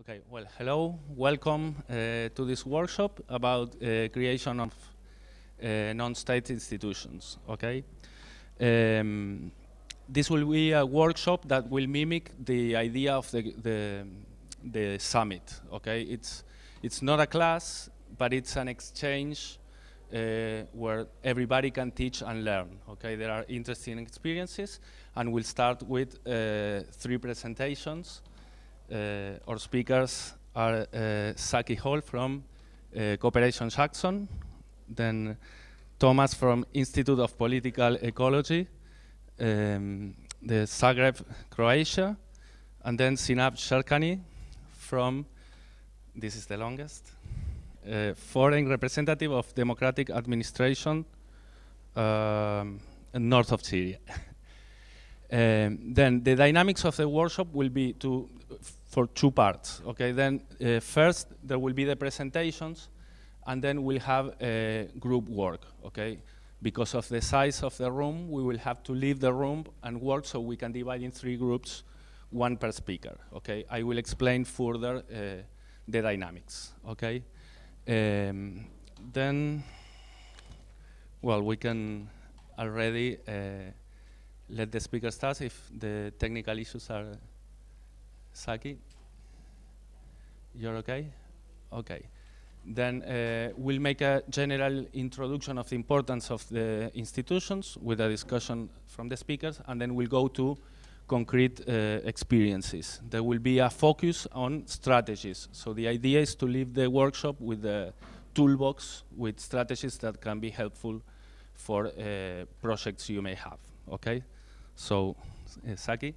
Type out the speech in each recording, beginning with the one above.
Okay, well, hello, welcome uh, to this workshop about uh, creation of uh, non-state institutions, okay? Um, this will be a workshop that will mimic the idea of the, the, the summit, okay? It's, it's not a class, but it's an exchange uh, where everybody can teach and learn, okay? There are interesting experiences, and we'll start with uh, three presentations. Uh, our speakers are uh, Saki Hall from uh, Cooperation Jackson, then Thomas from Institute of Political Ecology, um, the Zagreb, Croatia, and then Sinam Sherkany from, this is the longest, uh, foreign representative of democratic administration um, north of Syria. um, then the dynamics of the workshop will be to for two parts. Okay, then uh, first there will be the presentations, and then we'll have uh, group work. Okay, because of the size of the room, we will have to leave the room and work, so we can divide in three groups, one per speaker. Okay, I will explain further uh, the dynamics. Okay, um, then, well, we can already uh, let the speaker start if the technical issues are Saki? You're okay? Okay. Then uh, we'll make a general introduction of the importance of the institutions with a discussion from the speakers, and then we'll go to concrete uh, experiences. There will be a focus on strategies. So the idea is to leave the workshop with a toolbox with strategies that can be helpful for uh, projects you may have. Okay? So, uh, Saki?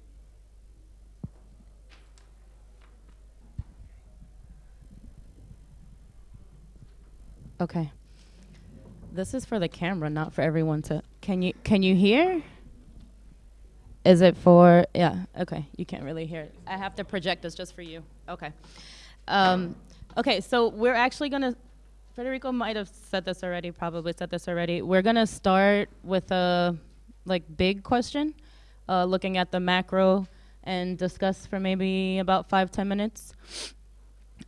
Okay. This is for the camera, not for everyone to. Can you can you hear? Is it for yeah? Okay, you can't really hear it. I have to project this just for you. Okay. Um, okay, so we're actually gonna. Federico might have said this already. Probably said this already. We're gonna start with a like big question, uh, looking at the macro, and discuss for maybe about five ten minutes,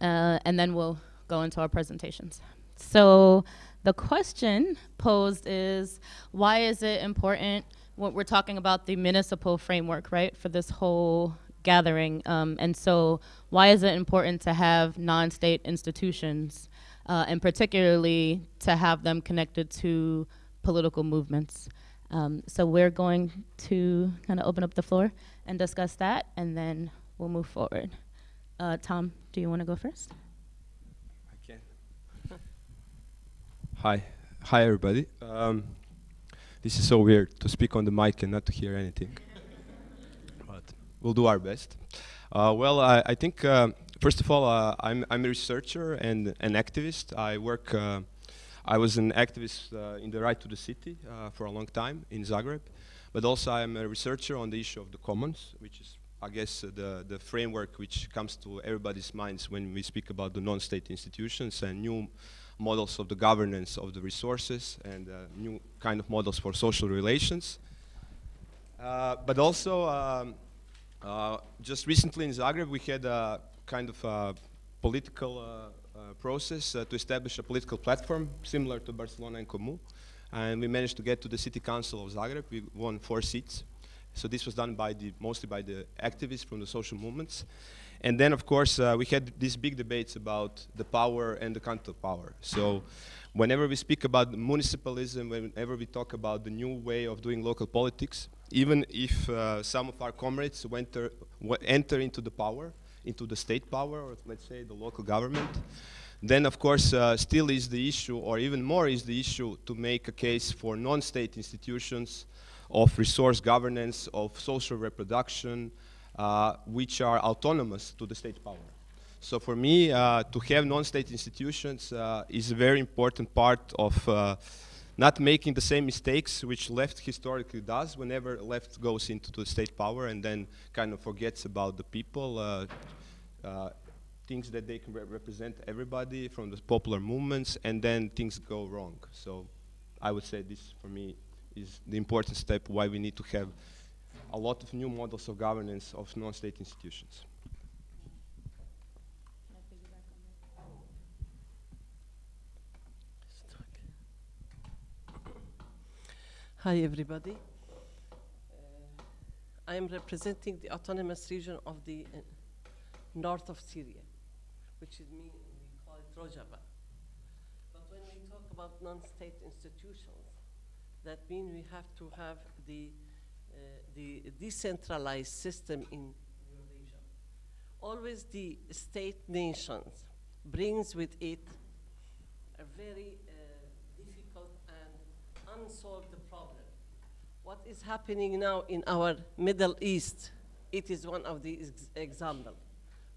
uh, and then we'll go into our presentations. So the question posed is, why is it important when we're talking about the municipal framework, right, for this whole gathering? Um, and so why is it important to have non-state institutions, uh, and particularly to have them connected to political movements? Um, so we're going to kind of open up the floor and discuss that, and then we'll move forward. Uh, Tom, do you want to go first? Hi, hi everybody. Um, this is so weird to speak on the mic and not to hear anything, but we'll do our best. Uh, well, I, I think uh, first of all, uh, I'm I'm a researcher and an activist. I work. Uh, I was an activist uh, in the right to the city uh, for a long time in Zagreb, but also I'm a researcher on the issue of the commons, which is I guess the the framework which comes to everybody's minds when we speak about the non-state institutions and new models of the governance of the resources and uh, new kind of models for social relations. Uh, but also, um, uh, just recently in Zagreb, we had a kind of political process to establish a political platform similar to Barcelona en Comú. And we managed to get to the city council of Zagreb. We won four seats. So this was done by the, mostly by the activists from the social movements. And then, of course, uh, we had these big debates about the power and the counter power. So whenever we speak about municipalism, whenever we talk about the new way of doing local politics, even if uh, some of our comrades enter, enter into the power, into the state power, or let's say the local government, then of course uh, still is the issue, or even more is the issue to make a case for non-state institutions of resource governance, of social reproduction, which are autonomous to the state power. So for me, uh, to have non-state institutions uh, is a very important part of uh, not making the same mistakes which left historically does whenever left goes into the state power and then kind of forgets about the people, uh, uh, things that they can re represent everybody from the popular movements, and then things go wrong. So I would say this, for me, is the important step why we need to have a lot of new models of governance of non-state institutions. Hi, everybody. Uh, I am representing the autonomous region of the uh, north of Syria, which is mean we call it Rojava. But when we talk about non-state institutions, that means we have to have the the decentralized system in region. Always the state nations brings with it a very uh, difficult and unsolved problem. What is happening now in our Middle East, it is one of the ex examples.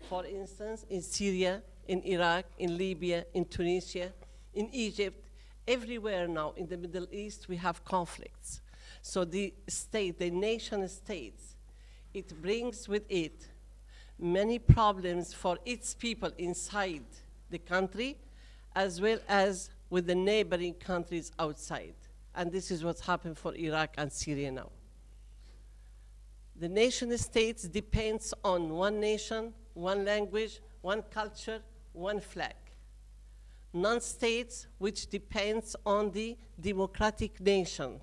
For instance, in Syria, in Iraq, in Libya, in Tunisia, in Egypt, everywhere now in the Middle East we have conflicts. So the state, the nation states, it brings with it many problems for its people inside the country, as well as with the neighboring countries outside. And this is what's happened for Iraq and Syria now. The nation states depends on one nation, one language, one culture, one flag. Non-states, which depends on the democratic nation,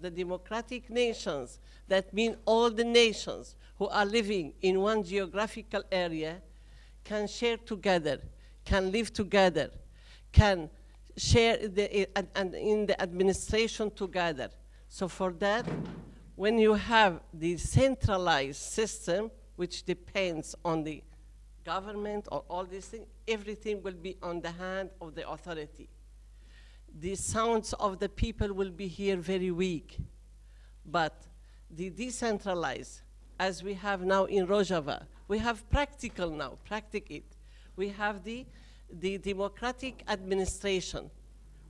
the democratic nations, that mean all the nations who are living in one geographical area, can share together, can live together, can share the, and, and in the administration together. So for that, when you have the centralized system, which depends on the government or all these things, everything will be on the hand of the authority the sounds of the people will be here very weak. But the decentralized, as we have now in Rojava, we have practical now, practic it. We have the, the democratic administration,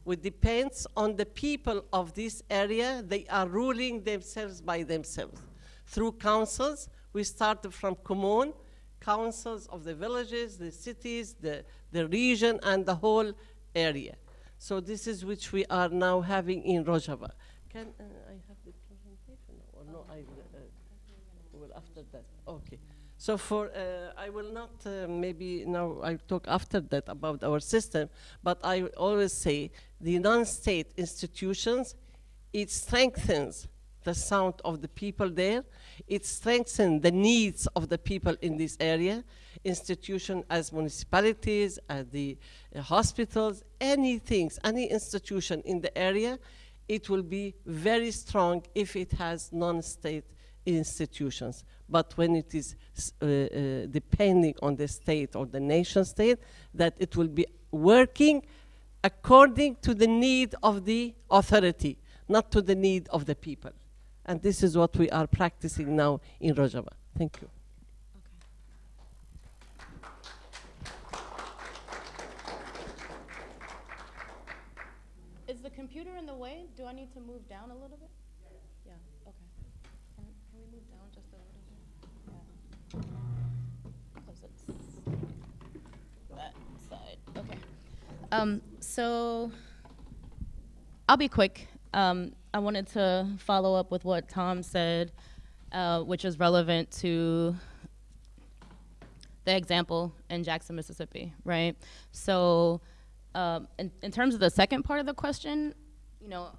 which depends on the people of this area. They are ruling themselves by themselves. Through councils, we started from commune, councils of the villages, the cities, the, the region, and the whole area. So this is which we are now having in Rojava. Can uh, I have the presentation or no? I will, uh, will after that. Okay. So for uh, I will not uh, maybe now I talk after that about our system, but I always say the non-state institutions it strengthens the sound of the people there. It strengthens the needs of the people in this area. Institutions as municipalities, as the uh, hospitals, anything, any institution in the area, it will be very strong if it has non-state institutions. But when it is uh, uh, depending on the state or the nation state, that it will be working according to the need of the authority, not to the need of the people. And this is what we are practicing now in Rojava. Thank you. Is the computer in the way? Do I need to move down a little bit? Yeah, okay. Can, can we move down just a little bit? Yeah. Cause it's that side, okay. Um, so, I'll be quick. Um, I wanted to follow up with what Tom said, uh, which is relevant to the example in Jackson, Mississippi, right? So, um, in, in terms of the second part of the question, you know,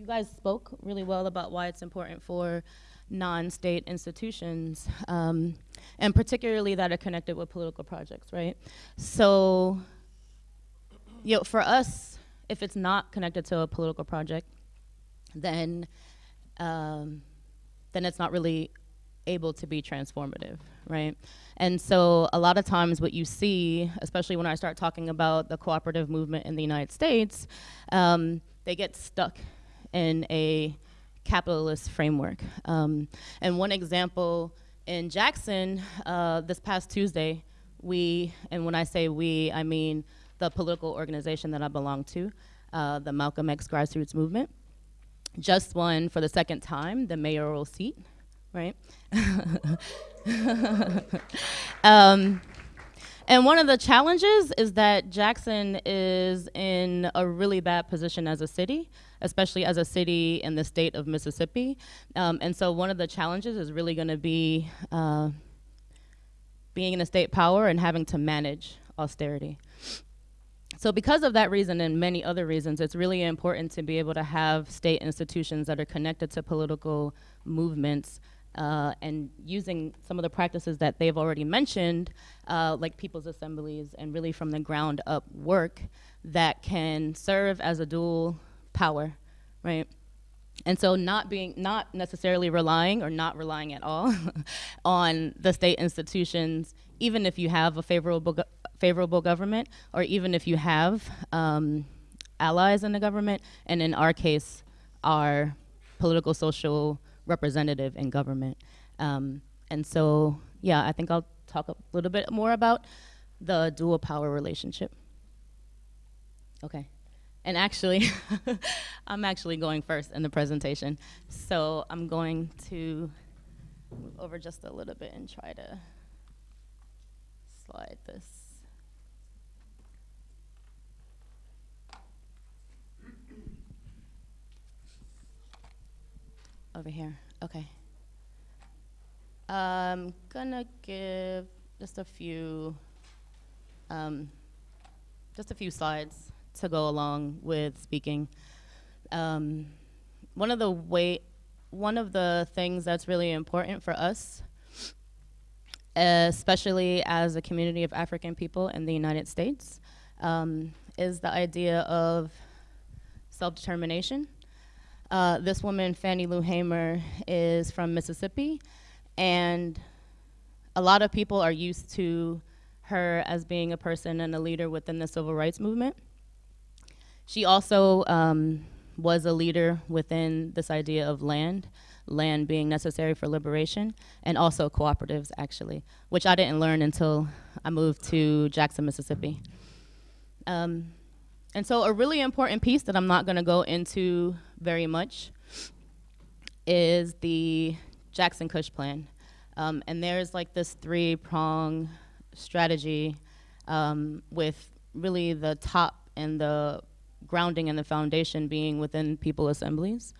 you guys spoke really well about why it's important for non-state institutions, um, and particularly that are connected with political projects, right? So, you know, for us, if it's not connected to a political project, then um, then it's not really able to be transformative, right? And so a lot of times what you see, especially when I start talking about the cooperative movement in the United States, um, they get stuck in a capitalist framework. Um, and one example in Jackson, uh, this past Tuesday, we, and when I say we, I mean the political organization that I belong to, uh, the Malcolm X Grassroots Movement, just won for the second time the mayoral seat, right? um, and one of the challenges is that Jackson is in a really bad position as a city, especially as a city in the state of Mississippi. Um, and so one of the challenges is really going to be uh, being in a state power and having to manage austerity. So because of that reason and many other reasons, it's really important to be able to have state institutions that are connected to political movements uh, and using some of the practices that they've already mentioned, uh, like people's assemblies and really from the ground up work that can serve as a dual power, right? And so not being, not necessarily relying or not relying at all on the state institutions, even if you have a favorable, go favorable government, or even if you have um, allies in the government, and in our case, our political social representative in government. Um, and so, yeah, I think I'll talk a little bit more about the dual power relationship. Okay. And actually, I'm actually going first in the presentation. So I'm going to move over just a little bit and try to slide this. Over here, okay. I'm gonna give just a few, um, just a few slides to go along with speaking. Um, one of the way, one of the things that's really important for us, especially as a community of African people in the United States, um, is the idea of self-determination. Uh, this woman, Fannie Lou Hamer, is from Mississippi, and a lot of people are used to her as being a person and a leader within the civil rights movement. She also um, was a leader within this idea of land, land being necessary for liberation, and also cooperatives, actually, which I didn't learn until I moved to Jackson, Mississippi. Um, and so a really important piece that I'm not gonna go into very much is the Jackson Kush plan. Um, and there's like this three prong strategy um, with really the top and the grounding and the foundation being within people assemblies.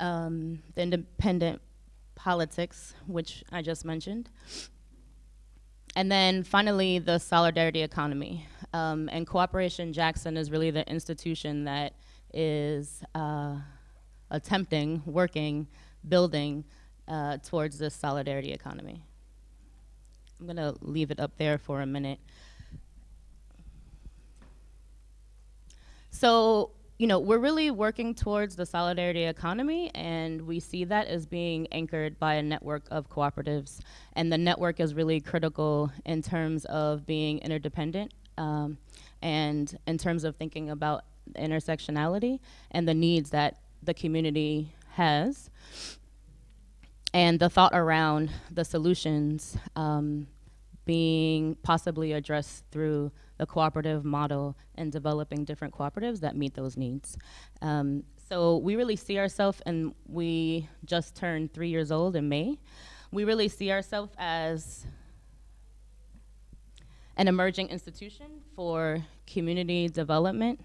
Um, the independent politics, which I just mentioned. And then finally, the solidarity economy. Um, and Cooperation Jackson is really the institution that is uh, attempting, working, building uh, towards this solidarity economy. I'm gonna leave it up there for a minute. So, you know, we're really working towards the solidarity economy, and we see that as being anchored by a network of cooperatives. And the network is really critical in terms of being interdependent um, and in terms of thinking about intersectionality and the needs that the community has. And the thought around the solutions um, being possibly addressed through the cooperative model and developing different cooperatives that meet those needs. Um, so we really see ourselves, and we just turned three years old in May. We really see ourselves as an emerging institution for community development,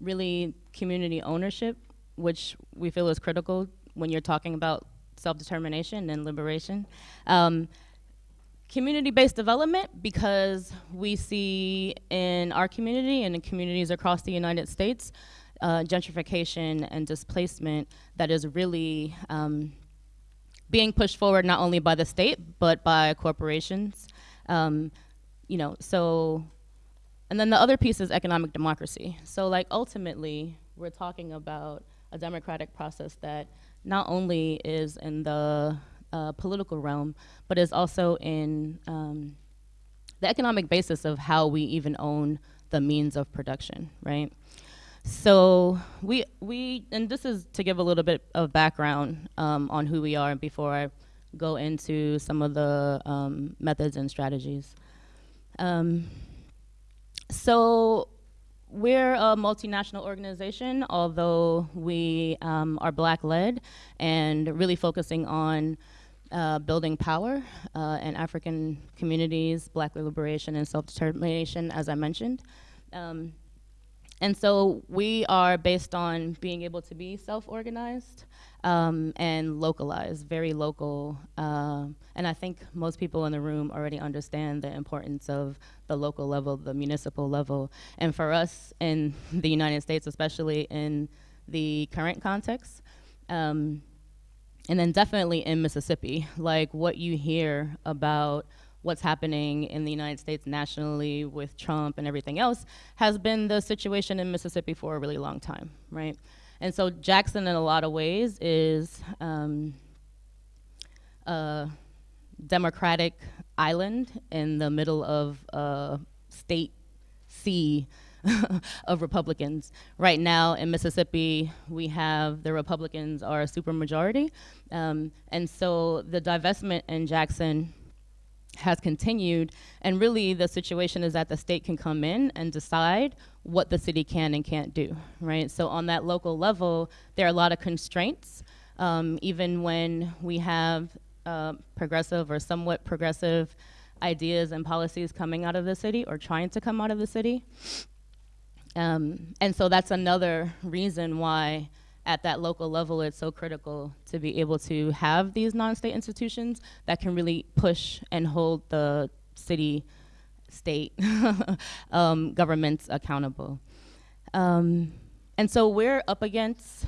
really community ownership, which we feel is critical when you're talking about self-determination and liberation. Um, Community-based development because we see in our community and in communities across the United States, uh, gentrification and displacement that is really um, being pushed forward not only by the state, but by corporations. Um, you know, so, and then the other piece is economic democracy. So like ultimately, we're talking about a democratic process that not only is in the uh, political realm, but is also in um, the economic basis of how we even own the means of production, right? So we, we and this is to give a little bit of background um, on who we are before I go into some of the um, methods and strategies. Um, so we're a multinational organization, although we um, are black-led and really focusing on uh, building power uh, in African communities, black liberation and self-determination, as I mentioned. Um, and so we are based on being able to be self-organized um, and localized, very local. Uh, and I think most people in the room already understand the importance of the local level, the municipal level. And for us in the United States, especially in the current context, um, and then definitely in Mississippi, like what you hear about what's happening in the United States nationally with Trump and everything else has been the situation in Mississippi for a really long time, right? And so Jackson, in a lot of ways, is um, a democratic island in the middle of a state sea of Republicans. Right now in Mississippi, we have the Republicans are a supermajority. Um, and so the divestment in Jackson has continued. And really, the situation is that the state can come in and decide what the city can and can't do, right? So, on that local level, there are a lot of constraints. Um, even when we have uh, progressive or somewhat progressive ideas and policies coming out of the city or trying to come out of the city. Um, and so that's another reason why at that local level, it's so critical to be able to have these non-state institutions that can really push and hold the city, state um, governments accountable. Um, and so we're up against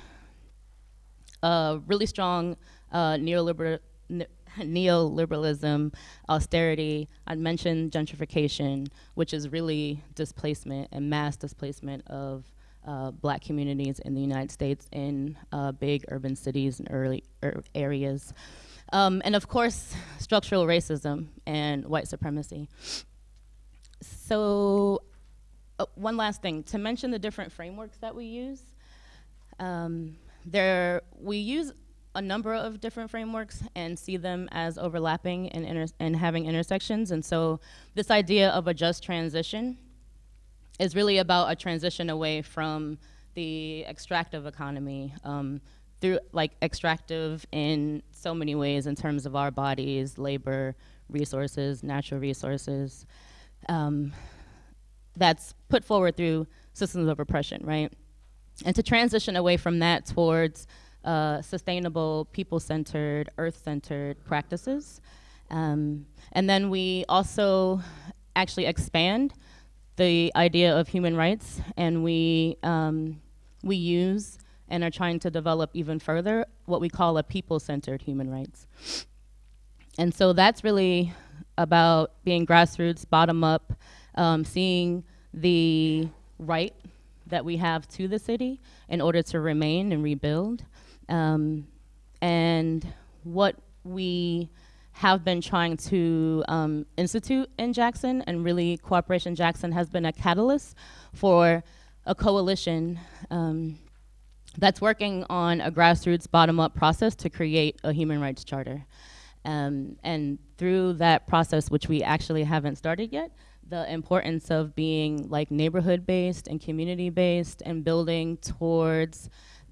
a really strong uh, neoliberal, ne neoliberalism, austerity. I mentioned gentrification, which is really displacement and mass displacement of uh, black communities in the United States in uh, big urban cities and early er areas. Um, and of course, structural racism and white supremacy. So uh, one last thing, to mention the different frameworks that we use. Um, there, we use a number of different frameworks and see them as overlapping and, and having intersections. And so this idea of a just transition is really about a transition away from the extractive economy um, through like extractive in so many ways in terms of our bodies, labor, resources, natural resources. Um, that's put forward through systems of oppression, right? And to transition away from that towards uh, sustainable, people-centered, earth-centered practices. Um, and then we also actually expand the idea of human rights, and we, um, we use and are trying to develop even further what we call a people-centered human rights. And so that's really about being grassroots, bottom up, um, seeing the right that we have to the city in order to remain and rebuild. Um, and what we have been trying to um, institute in Jackson, and really Cooperation Jackson has been a catalyst for a coalition um, that's working on a grassroots bottom-up process to create a human rights charter. Um, and through that process, which we actually haven't started yet, the importance of being like neighborhood-based and community-based and building towards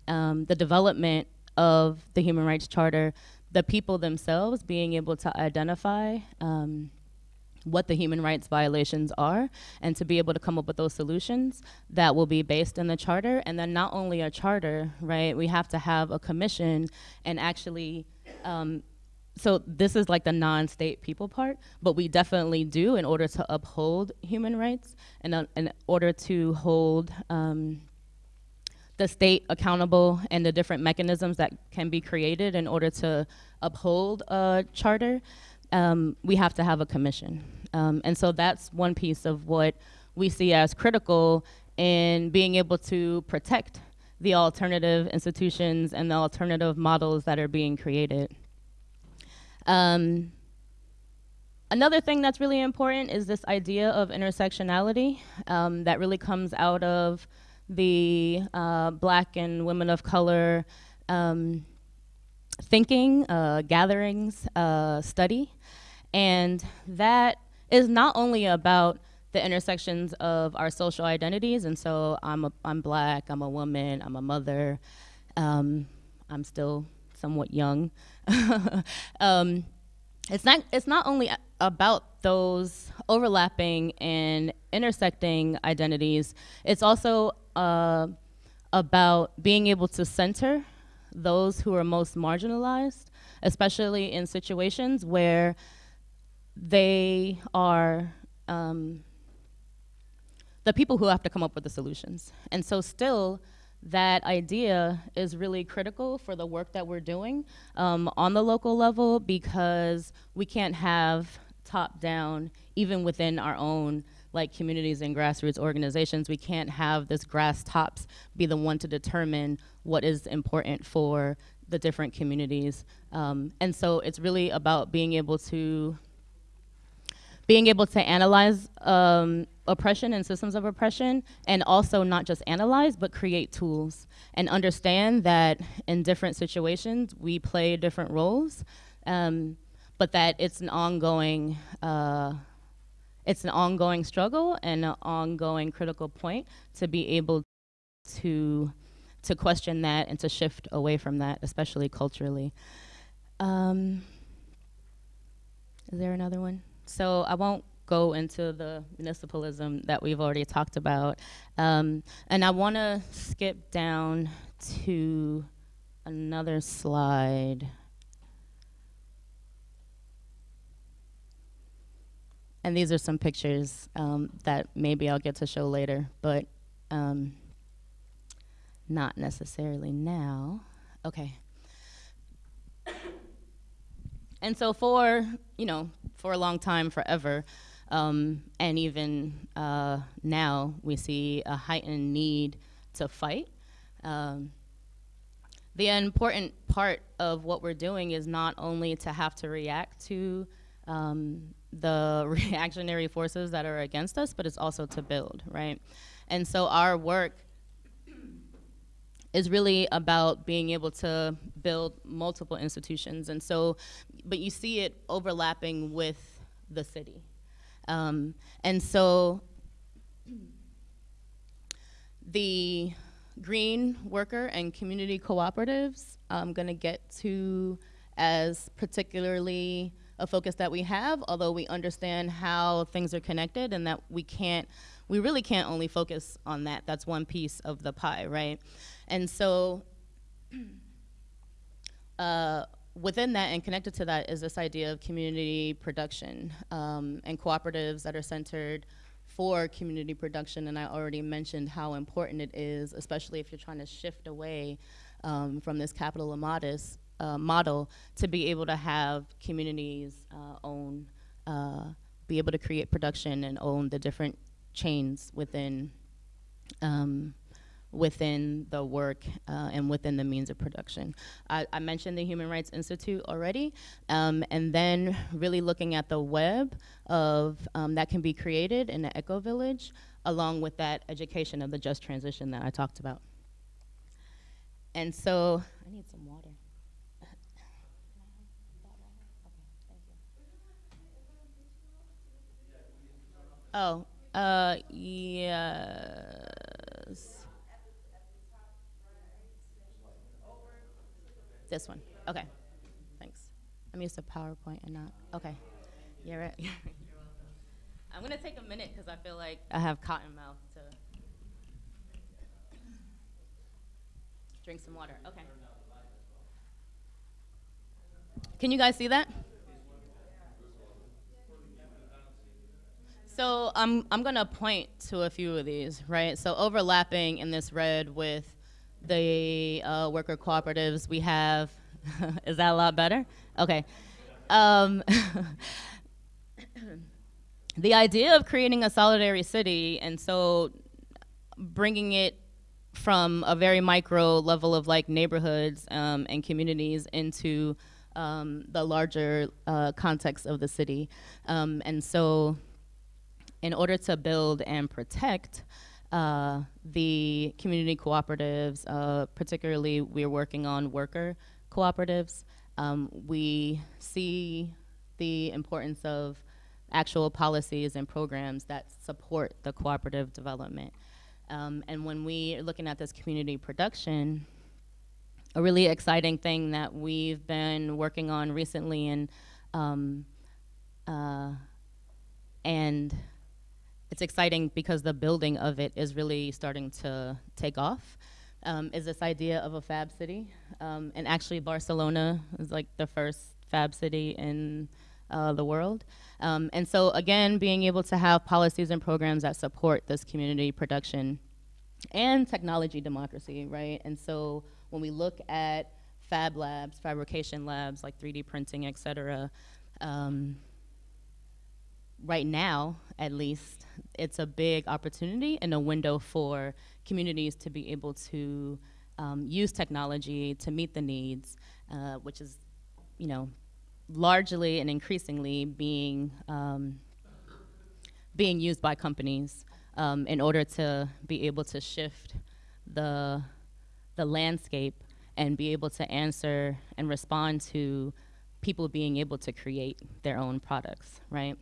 um, the development of the Human Rights Charter the people themselves being able to identify um, what the human rights violations are and to be able to come up with those solutions that will be based in the charter. And then not only a charter right we have to have a commission and actually um, so this is like the non-state people part but we definitely do in order to uphold human rights and uh, in order to hold um, the state accountable and the different mechanisms that can be created in order to uphold a charter, um, we have to have a commission. Um, and so that's one piece of what we see as critical in being able to protect the alternative institutions and the alternative models that are being created. Um, another thing that's really important is this idea of intersectionality um, that really comes out of the uh, black and women of color um, thinking, uh, gatherings, uh, study. And that is not only about the intersections of our social identities, and so I'm, a, I'm black, I'm a woman, I'm a mother, um, I'm still somewhat young. um, it's not it's not only about those overlapping and intersecting identities it's also uh, about being able to center those who are most marginalized especially in situations where they are um, the people who have to come up with the solutions. And so still that idea is really critical for the work that we're doing um, on the local level because we can't have top down even within our own like communities and grassroots organizations we can't have this grass tops be the one to determine what is important for the different communities um, and so it's really about being able to being able to analyze um, oppression and systems of oppression, and also not just analyze, but create tools and understand that in different situations we play different roles, um, but that it's an ongoing. Uh, it's an ongoing struggle and an ongoing critical point to be able to to question that and to shift away from that, especially culturally. Um, is there another one? So I won't go into the municipalism that we've already talked about. Um, and I want to skip down to another slide. And these are some pictures um, that maybe I'll get to show later, but um, not necessarily now. Okay. And so for, you know, for a long time, forever, um, and even uh, now, we see a heightened need to fight. Um, the important part of what we're doing is not only to have to react to um, the reactionary forces that are against us, but it's also to build, right? And so our work is really about being able to build multiple institutions. And so, but you see it overlapping with the city. Um, and so the green worker and community cooperatives I'm going to get to as particularly a focus that we have, although we understand how things are connected and that we can't, we really can't only focus on that. That's one piece of the pie, right? And so uh, within that and connected to that is this idea of community production um, and cooperatives that are centered for community production. And I already mentioned how important it is, especially if you're trying to shift away um, from this capital modest uh, model to be able to have communities uh, own, uh, be able to create production and own the different chains within um, within the work uh, and within the means of production. I, I, mentioned the Human Rights Institute already, um, and then really looking at the web of um, that can be created in the Eco Village, along with that education of the just transition that I talked about. And so, I need some water. Oh, uh, yes. This one. Okay. Thanks. I'm used to PowerPoint and not. Okay. You're right. I'm going to take a minute because I feel like I have cotton mouth to drink some water. Okay. Can you guys see that? So I'm, I'm going to point to a few of these, right? So overlapping in this red with the uh, worker cooperatives we have. Is that a lot better? Okay. Um, the idea of creating a solidary city and so bringing it from a very micro level of like neighborhoods um, and communities into um, the larger uh, context of the city. Um, and so in order to build and protect uh, the community cooperatives, uh, particularly we're working on worker cooperatives. Um, we see the importance of actual policies and programs that support the cooperative development. Um, and when we are looking at this community production, a really exciting thing that we've been working on recently and Um, uh, and it's exciting because the building of it is really starting to take off. Um, is this idea of a fab city, um, and actually Barcelona is like the first fab city in uh, the world. Um, and so again, being able to have policies and programs that support this community production and technology democracy, right? And so when we look at fab labs, fabrication labs like 3D printing, et cetera, um, right now, at least, it's a big opportunity and a window for communities to be able to um, use technology to meet the needs, uh, which is, you know, largely and increasingly being um, being used by companies um, in order to be able to shift the the landscape and be able to answer and respond to people being able to create their own products, right?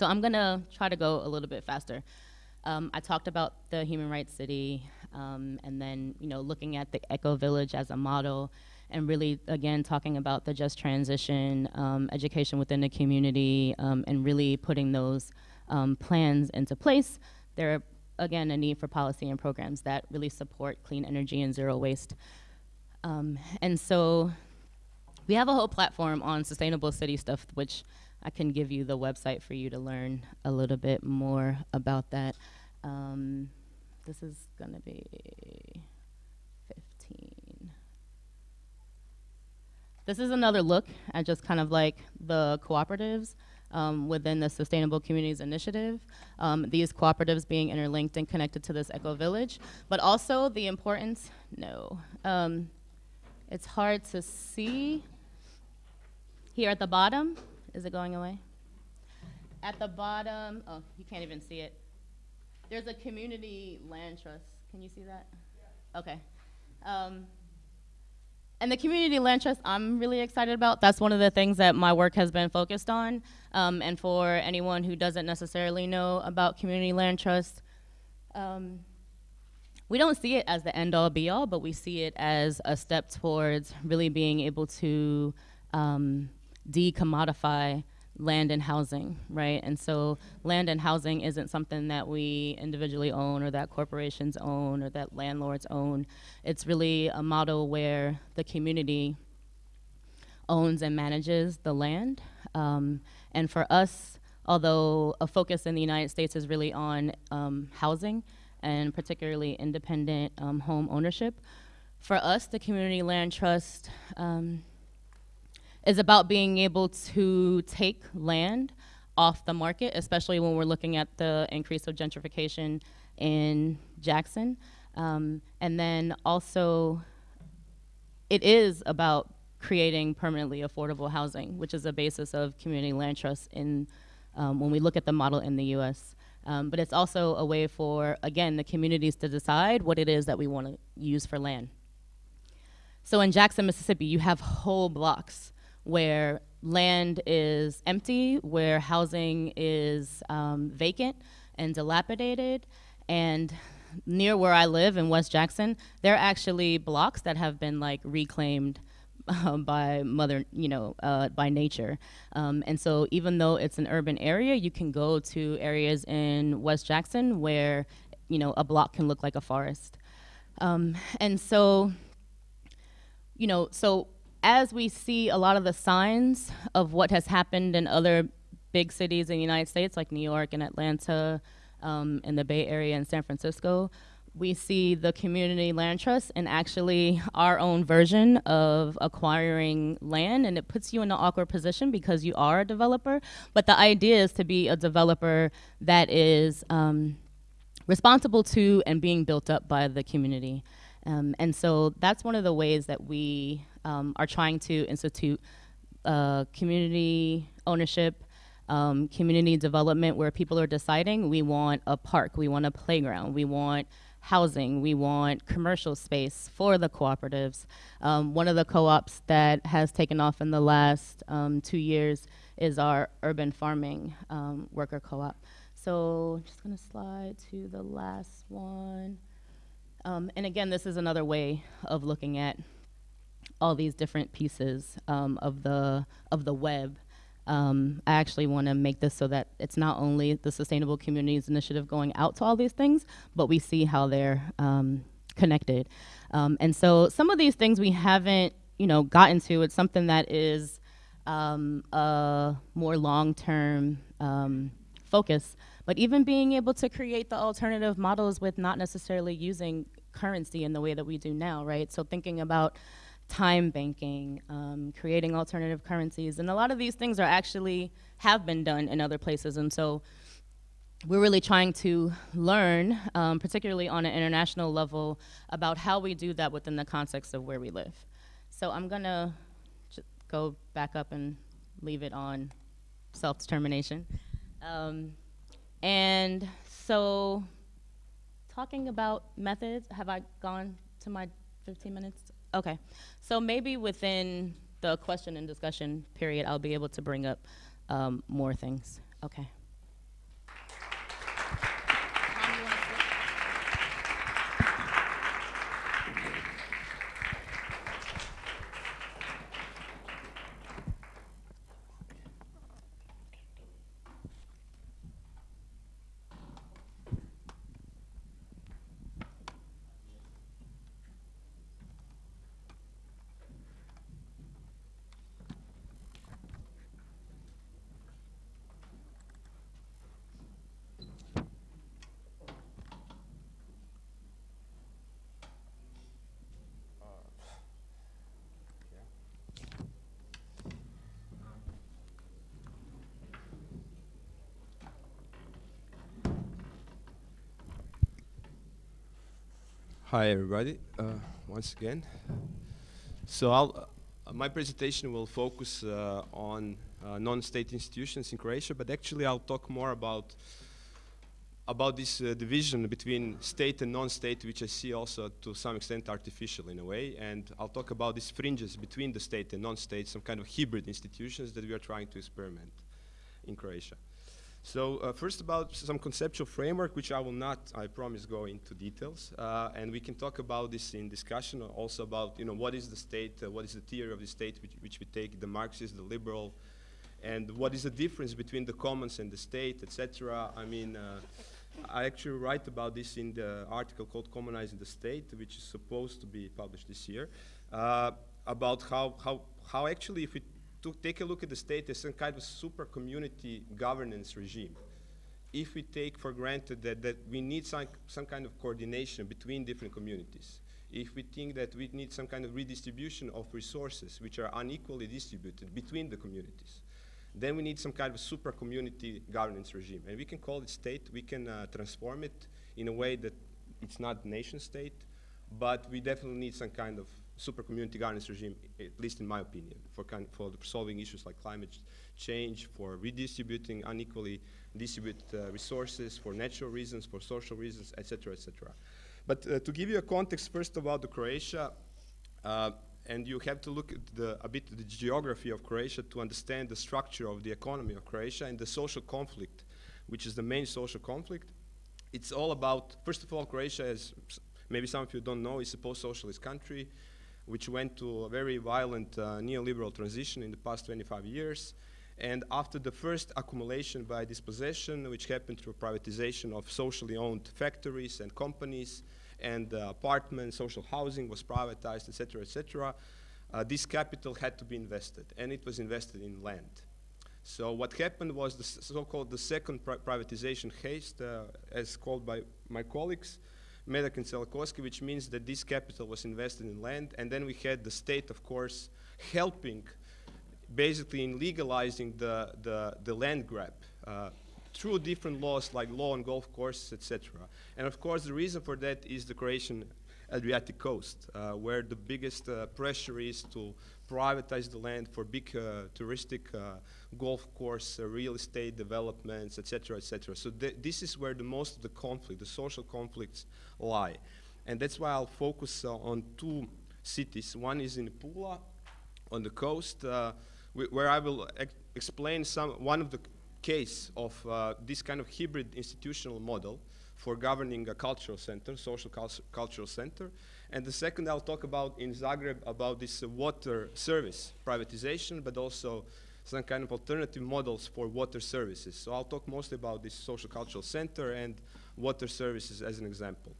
So I'm gonna try to go a little bit faster. Um, I talked about the Human Rights City, um, and then you know looking at the Eco Village as a model, and really again talking about the just transition, um, education within the community, um, and really putting those um, plans into place. There are again a need for policy and programs that really support clean energy and zero waste. Um, and so we have a whole platform on sustainable city stuff, which I can give you the website for you to learn a little bit more about that. Um, this is going to be 15. This is another look at just kind of like the cooperatives um, within the Sustainable Communities Initiative. Um, these cooperatives being interlinked and connected to this eco village, but also the importance, no. Um, it's hard to see here at the bottom. Is it going away? At the bottom, oh, you can't even see it. There's a community land trust. Can you see that? Okay. Um, and the community land trust, I'm really excited about. That's one of the things that my work has been focused on. Um, and for anyone who doesn't necessarily know about community land trust, um, we don't see it as the end all be all, but we see it as a step towards really being able to um, decommodify land and housing, right? And so land and housing isn't something that we individually own or that corporations own or that landlords own. It's really a model where the community owns and manages the land. Um, and for us, although a focus in the United States is really on um, housing, and particularly independent um, home ownership. For us, the Community Land Trust um, is about being able to take land off the market, especially when we're looking at the increase of gentrification in Jackson. Um, and then also, it is about creating permanently affordable housing, which is the basis of community land trusts in um, when we look at the model in the US. Um, but it's also a way for, again, the communities to decide what it is that we want to use for land. So in Jackson, Mississippi, you have whole blocks where land is empty, where housing is um, vacant and dilapidated. And near where I live in West Jackson, there are actually blocks that have been like reclaimed um, by mother, you know, uh, by nature. Um, and so even though it's an urban area, you can go to areas in West Jackson where, you know, a block can look like a forest. Um, and so, you know, so as we see a lot of the signs of what has happened in other big cities in the United States, like New York and Atlanta, um, in the Bay Area and San Francisco, we see the community land trust and actually our own version of acquiring land. And it puts you in an awkward position because you are a developer. But the idea is to be a developer that is um, responsible to and being built up by the community. Um, and so that's one of the ways that we um, are trying to institute uh, community ownership um, community development where people are deciding we want a park we want a playground we want housing. We want commercial space for the cooperatives. Um, one of the co-ops that has taken off in the last um, two years is our urban farming um, worker co-op. So I'm just gonna slide to the last one. Um, and again, this is another way of looking at all these different pieces um, of the of the web Um, I actually want to make this so that it's not only the Sustainable Communities Initiative going out to all these things, but we see how they're um, connected. Um, and so some of these things we haven't, you know, gotten to. It's something that is um, a more long-term um, focus. But even being able to create the alternative models with not necessarily using currency in the way that we do now, right? So thinking about time banking, um, creating alternative currencies, and a lot of these things are actually have been done in other places. And so we're really trying to learn, um, particularly on an international level, about how we do that within the context of where we live. So I'm gonna go back up and leave it on self-determination. Um, and so talking about methods, have I gone to my 15 minutes? Okay. So maybe within the question and discussion period, I'll be able to bring up um, more things. Okay. Hi, everybody. Uh, once again. So uh, my presentation will focus uh, on uh, non-state institutions in Croatia, but actually I'll talk more about about this uh, division between state and non-state, which I see also to some extent artificial in a way, and I'll talk about these fringes between the state and non-state, some kind of hybrid institutions that we are trying to experiment in Croatia. So uh, first about some conceptual framework, which I will not, I promise, go into details. Uh, and we can talk about this in discussion, also about, you know, what is the state, uh, what is the theory of the state which, which, we take, the Marxist, the liberal, and what is the difference between the commons and the state, etc. I mean, uh, I actually write about this in the article called Commonizing the State, which is supposed to be published this year, uh, about how, how, how actually if we to take a look at the state as some kind of super community governance regime. If we take for granted that, that we need some, some kind of coordination between different communities, if we think that we need some kind of redistribution of resources which are unequally distributed between the communities, then we need some kind of super community governance regime. And we can call it state, we can uh, transform it in a way that it's not nation state, but we definitely need some kind of super community governance regime, at least in my opinion, for, kind, for solving issues like climate change, for redistributing unequally distributed uh, resources, for natural reasons, for social reasons, etc., etc. But uh, to give you a context first about the Croatia, uh, and you have to look at the, a bit the geography of Croatia to understand the structure of the economy of Croatia and the social conflict, which is the main social conflict. It's all about, first of all, Croatia, as maybe some of you don't know, is a post-socialist country which went to a very violent uh, neoliberal transition in the past 25 years. And after the first accumulation by dispossession, which happened through privatization of socially owned factories and companies, and uh, apartments, social housing was privatized, etc., etc., uh, this capital had to be invested, and it was invested in land. So what happened was the so-called the second pri privatization haste, uh, as called by my colleagues, Medak and Celakoski, which means that this capital was invested in land, and then we had the state, of course, helping basically in legalizing the, the, the land grab uh, through different laws like law on golf courses, etc. And of course, the reason for that is the Croatian Adriatic coast, uh, where the biggest uh, pressure is to privatize the land for big uh, touristic uh, golf course, uh, real estate developments, etc., etc. So th this is where the most of the conflict, the social conflicts, lie, and that's why I'll focus on two cities. One is in Pula, on the coast, where I will ex explain some one of the case of this kind of hybrid institutional model for governing a cultural center, social cultural center. And the second I'll talk about in Zagreb about this water service privatization, but also some kind of alternative models for water services. So I'll talk mostly about this social cultural center and water services as an example.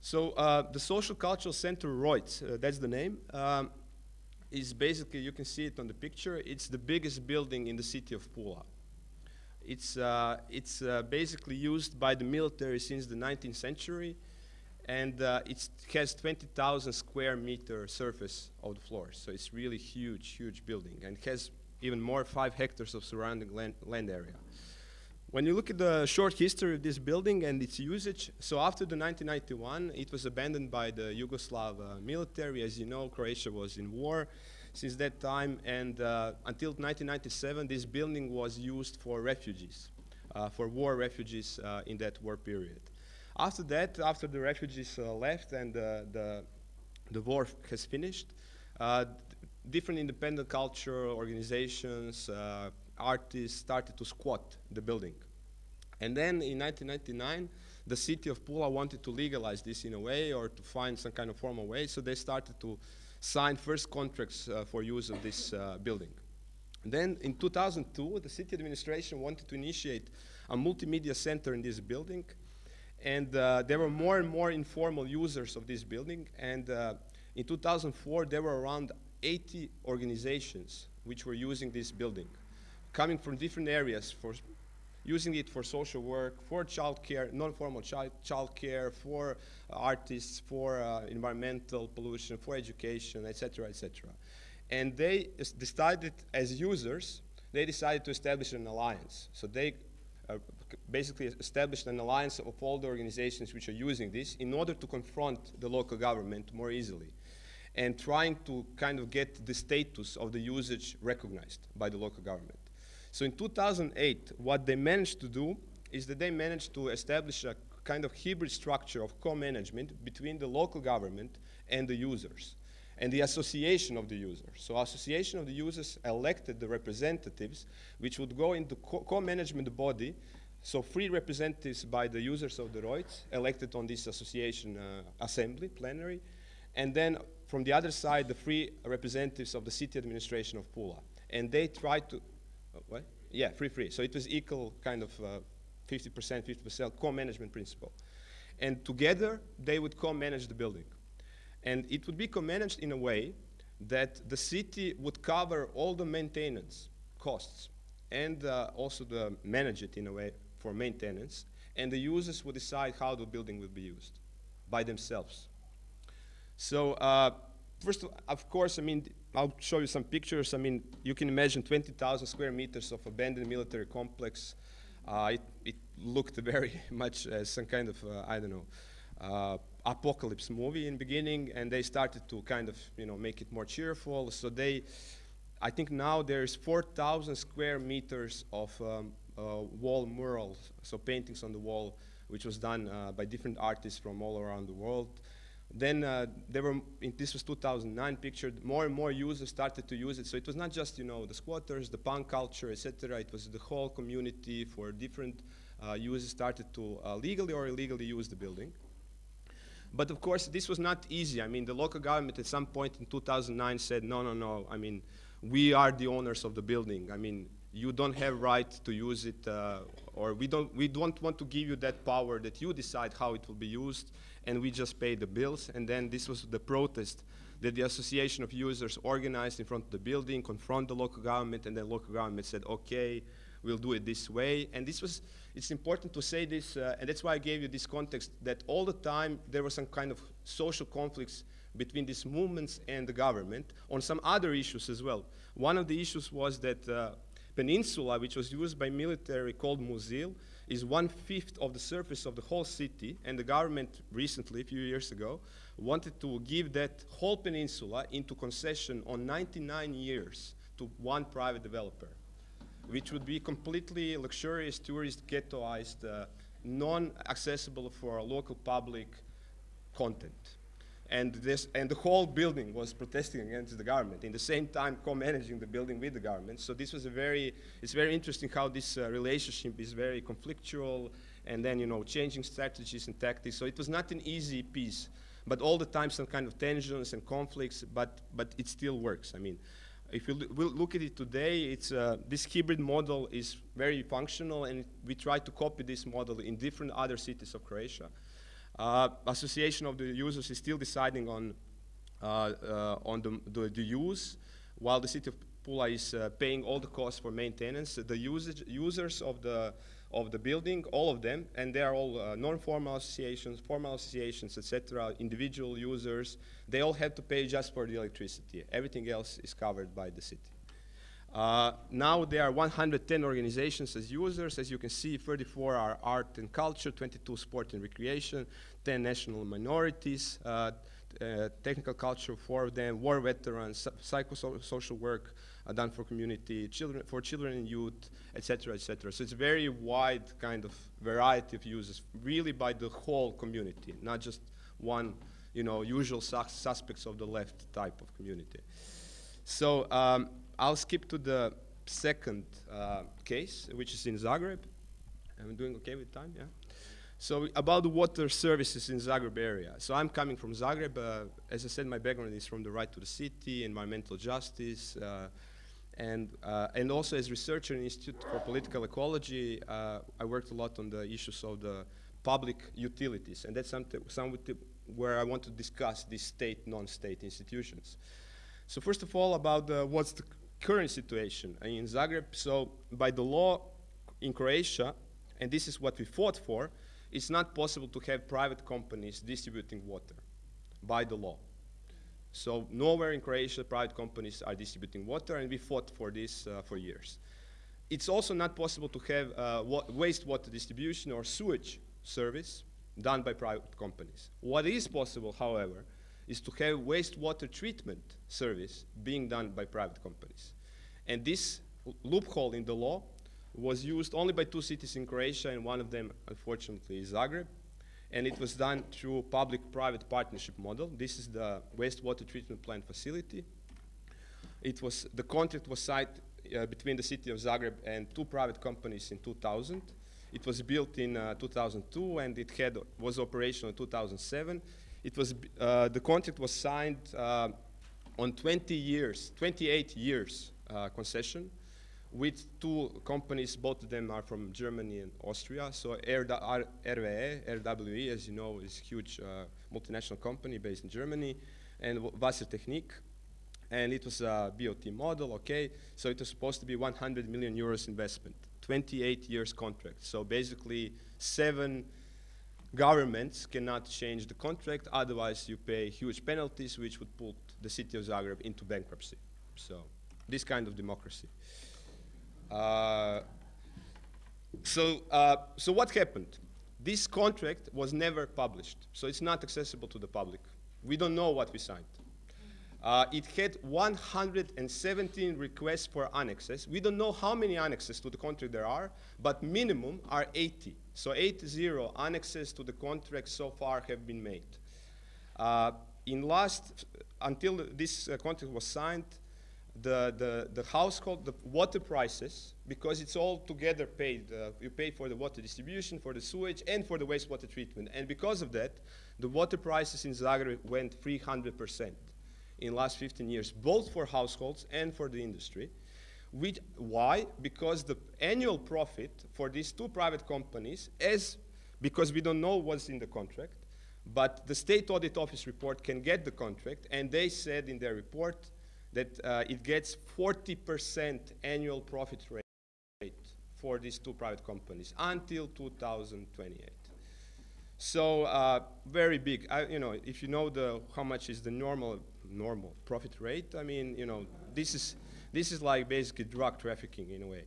So uh, the social cultural center Rojc, uh, that's the name, um, is basically, you can see it on the picture, it's the biggest building in the city of Pula. It's, uh, it's uh, basically used by the military since the 19th century and uh, it has 20,000 square meter surface of the floor. So it's really huge, huge building, and has even more five hectares of surrounding land, land area. When you look at the short history of this building and its usage, so after the 1991, it was abandoned by the Yugoslav uh, military. As you know, Croatia was in war since that time, and uh, until 1997, this building was used for refugees, uh, for war refugees uh, in that war period. After that, after the refugees uh, left and the, the war has finished, uh, different independent cultural organizations, uh, artists started to squat the building. And then in 1999, the city of Pula wanted to legalize this in a way or to find some kind of formal way, so they started to sign first contracts uh, for use of this uh, building. then in 2002, the city administration wanted to initiate a multimedia center in this building, and uh, there were more and more informal users of this building. And uh, in 2004, there were around 80 organizations which were using this building, coming from different areas for using it for social work, for childcare, non-formal child, childcare, for artists, for uh, environmental pollution, for education, etc., etc. And they decided, as users, they decided to establish an alliance. So they uh, basically established an alliance of all the organizations which are using this in order to confront the local government more easily and trying to kind of get the status of the usage recognized by the local government. So in 2008, what they managed to do is that they managed to establish a kind of hybrid structure of co-management between the local government and the users and the association of the users. So association of the users elected the representatives which would go into co-management co body so three representatives by the users of the Rojc elected on this association uh, assembly, plenary, and then from the other side, the three representatives of the city administration of Pula. And they tried to, uh, what? Yeah, free, free. So it was equal kind of 50%, uh, 50% co-management principle. And together, they would co-manage the building. And it would be co-managed in a way that the city would cover all the maintenance costs and uh, also the manage it in a way for maintenance, and the users will decide how the building will be used by themselves. So uh, first, of course, I mean, I'll show you some pictures. I mean, you can imagine 20,000 square meters of abandoned military complex. Uh, it, it, looked very much as some kind of, uh, I don't know, uh, apocalypse movie in beginning, and they started to kind of, you know, make it more cheerful. So they, I think now there's 4,000 square meters of um, wall murals, so paintings on the wall, which was done uh, by different artists from all around the world. Then uh, there were, in this was 2009 pictured, more and more users started to use it. So it was not just, you know, the squatters, the punk culture, etc. It was the whole community for different uh, users started to uh, legally or illegally use the building. But of course, this was not easy. I mean, the local government at some point in 2009 said, no, no, no, I mean, we are the owners of the building. I mean, you don't have right to use it, uh, or we don't, we don't want to give you that power that you decide how it will be used, and we just pay the bills. And then this was the protest that the Association of Users organized in front of the building, confront the local government, and then local government said, okay, we'll do it this way. And this was, it's important to say this, uh, and that's why I gave you this context, that all the time there were some kind of social conflicts between these movements and the government on some other issues as well. One of the issues was that uh, peninsula, which was used by military called Muzil, is one-fifth of the surface of the whole city, and the government recently, a few years ago, wanted to give that whole peninsula into concession on 99 years to one private developer, which would be completely luxurious, tourist, ghettoized, uh, non-accessible for local public content and, this, and the whole building was protesting against the government, in the same time co-managing the building with the government. So this was a very, it's very interesting how this uh, relationship is very conflictual, and then, you know, changing strategies and tactics. So it was not an easy piece, but all the time some kind of tensions and conflicts, but, but it still works. I mean, If you we'll look at it today, it's, uh, this hybrid model is very functional, and we try to copy this model in different other cities of Croatia. Uh, association of the users is still deciding on, uh, uh, on the, the, the, use, while the city of Pula is paying all the costs for maintenance. The usage, users of the of the building, all of them, and they are all uh, non-formal associations, formal associations, etc., individual users, they all have to pay just for the electricity. Everything else is covered by the city. Uh, now there are 110 organizations as users. As you can see, 34 are art and culture, 22 sport and recreation, 10 national minorities, uh, uh, technical culture, four of them, war veterans, psychosocial work, uh, done for community, children, for children and youth, etc., etc. So it's a very wide kind of variety of users, really by the whole community, not just one, you know, usual sus suspects of the left type of community. So um, I'll skip to the second uh, case, which is in Zagreb. I'm doing okay with time, yeah? So about the water services in Zagreb area. So I'm coming from Zagreb. Uh, as I said, my background is from the right to the city, environmental justice, uh, and, uh, and also as researcher in Institute for Political Ecology, uh, I worked a lot on the issues of the public utilities. And that's something, something where I want to discuss these state, non-state institutions. So first of all, about the, what's the current situation in Zagreb. So by the law in Croatia, and this is what we fought for, it's not possible to have private companies distributing water by the law. So nowhere in Croatia private companies are distributing water, and we fought for this uh, for years. It's also not possible to have uh, wa wastewater distribution or sewage service done by private companies. What is possible, however, is to have wastewater treatment service being done by private companies. And this loophole in the law was used only by two cities in Croatia, and one of them, unfortunately, is Zagreb and it was done through public-private partnership model. This is the wastewater treatment plant facility. It was, the contract was signed uh, between the city of Zagreb and two private companies in 2000. It was built in uh, 2002 and it had, was operational in 2007. It was, uh, the contract was signed uh, on 20 years, 28 years uh, concession with two companies, both of them are from Germany and Austria. So RWE, RWE, as you know, is a huge uh, multinational company based in Germany, and Wassertechnik. And it was a BOT model, okay? So it was supposed to be 100 million euros investment, 28 years contract. So basically, seven governments cannot change the contract, otherwise you pay huge penalties, which would put the city of Zagreb into bankruptcy. So this kind of democracy. Uh, so, uh, so what happened? This contract was never published, so it's not accessible to the public. We don't know what we signed. Uh, it had 117 requests for annexes. We don't know how many annexes to the contract there are, but minimum are 80. So 80 annexes to the contract so far have been made. Uh, in last, until this uh, contract was signed, the, the, the household, the water prices, because it's all together paid. Uh, you pay for the water distribution, for the sewage, and for the wastewater treatment. And because of that, the water prices in Zagreb went 300% in last 15 years, both for households and for the industry. Which, why? Because the annual profit for these two private companies, as because we don't know what's in the contract, but the state audit office report can get the contract, and they said in their report that uh, it gets 40% annual profit rate for these two private companies until 2028. So uh, very big. I, you know, if you know the how much is the normal normal profit rate, I mean, you know, this is this is like basically drug trafficking in a way.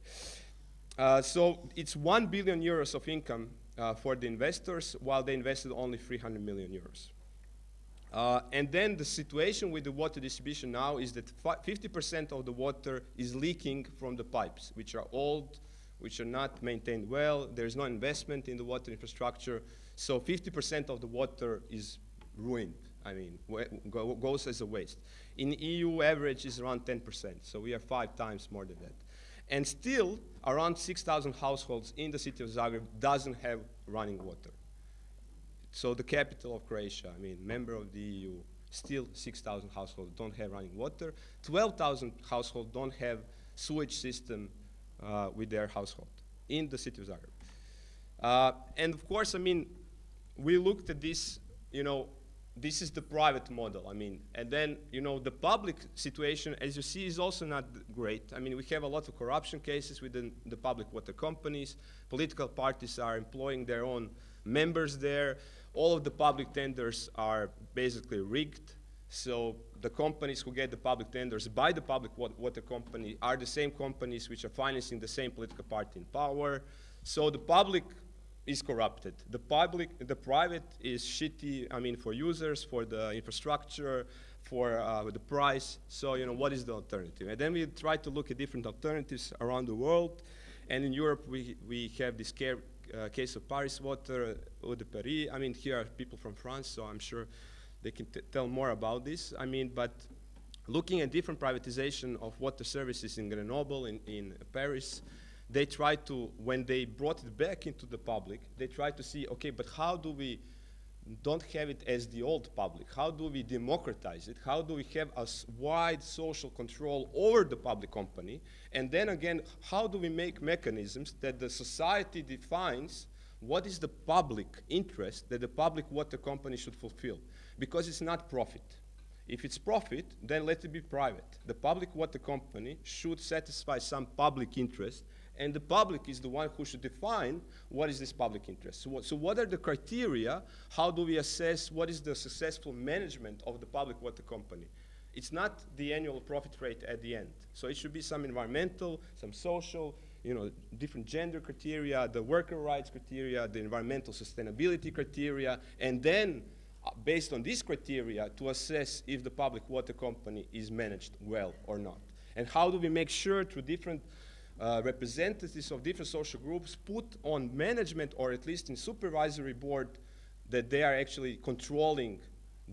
Uh, so it's one billion euros of income uh, for the investors, while they invested only 300 million euros. Uh, and then the situation with the water distribution now is that 50% of the water is leaking from the pipes, which are old, which are not maintained well. There's no investment in the water infrastructure. So 50% of the water is ruined. I mean, goes as a waste. In EU, average is around 10%. So we are five times more than that. And still, around 6,000 households in the city of Zagreb doesn't have running water. So the capital of Croatia, I mean, member of the EU, Still 6,000 households don't have running water. 12,000 households don't have sewage system uh, with their household in the city of Zagreb. Uh, and of course, I mean, we looked at this, you know, this is the private model, I mean, and then, you know, the public situation, as you see, is also not great. I mean, we have a lot of corruption cases within the public water companies. Political parties are employing their own members there. All of the public tenders are basically rigged. So the companies who get the public tenders by the public water company are the same companies which are financing the same political party in power. So the public is corrupted. The public, the private is shitty, I mean, for users, for the infrastructure, for uh, the price. So, you know, what is the alternative? And then we try to look at different alternatives around the world. And in Europe, we, we have this care, uh, case of Paris Water, Eau de Paris. I mean, here are people from France, so I'm sure they can tell more about this. I mean, but looking at different privatization of water services in Grenoble, in, in Paris, they tried to, when they brought it back into the public, they tried to see, okay, but how do we don't have it as the old public? How do we democratize it? How do we have a wide social control over the public company? And then again, how do we make mechanisms that the society defines what is the public interest that the public water company should fulfill? Because it's not profit. If it's profit, then let it be private. The public water company should satisfy some public interest and the public is the one who should define what is this public interest. So what, so what are the criteria? How do we assess what is the successful management of the public water company? It's not the annual profit rate at the end. So it should be some environmental, some social, you know, different gender criteria, the worker rights criteria, the environmental sustainability criteria, and then uh, based on these criteria to assess if the public water company is managed well or not. And how do we make sure through different uh, representatives of different social groups put on management or at least in supervisory board that they are actually controlling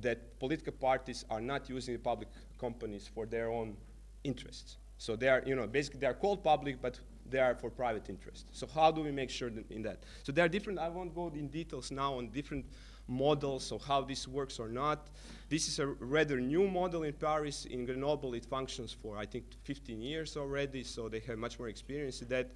that political parties are not using the public companies for their own interests. So they are, you know, basically they are called public, but they are for private interest. So how do we make sure that in that? So there are different, I won't go in details now on different models of how this works or not. This is a rather new model in Paris. In Grenoble, it functions for, I think, 15 years already, so they have much more experience in that.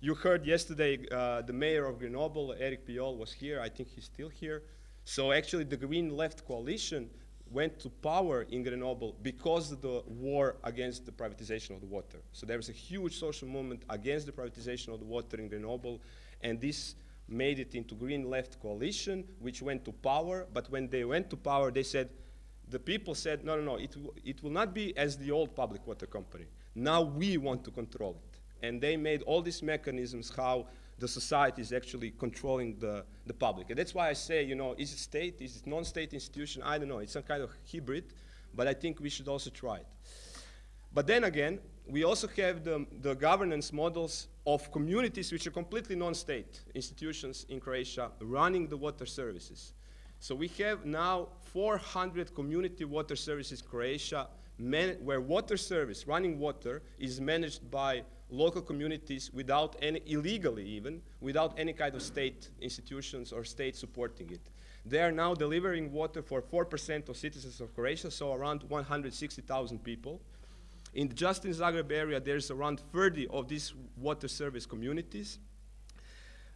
You heard yesterday uh, the mayor of Grenoble, Eric Piolle, was here. I think he's still here. So actually, the Green Left coalition went to power in Grenoble because of the war against the privatization of the water. So there was a huge social movement against the privatization of the water in Grenoble, and this made it into Green Left coalition, which went to power. But when they went to power, they said, the people said, no, no, no, it, it will not be as the old public water company. Now we want to control it. And they made all these mechanisms how the society is actually controlling the, the public. And that's why I say, you know, is it state, is it non-state institution? I don't know, it's some kind of hybrid, but I think we should also try it. But then again, we also have the, the governance models of communities which are completely non-state institutions in Croatia running the water services. So we have now 400 community water services in Croatia where water service, running water, is managed by local communities without any, illegally even, without any kind of state institutions or state supporting it. They are now delivering water for 4% of citizens of Croatia, so around 160,000 people. In just in Zagreb area, there's around 30 of these water service communities.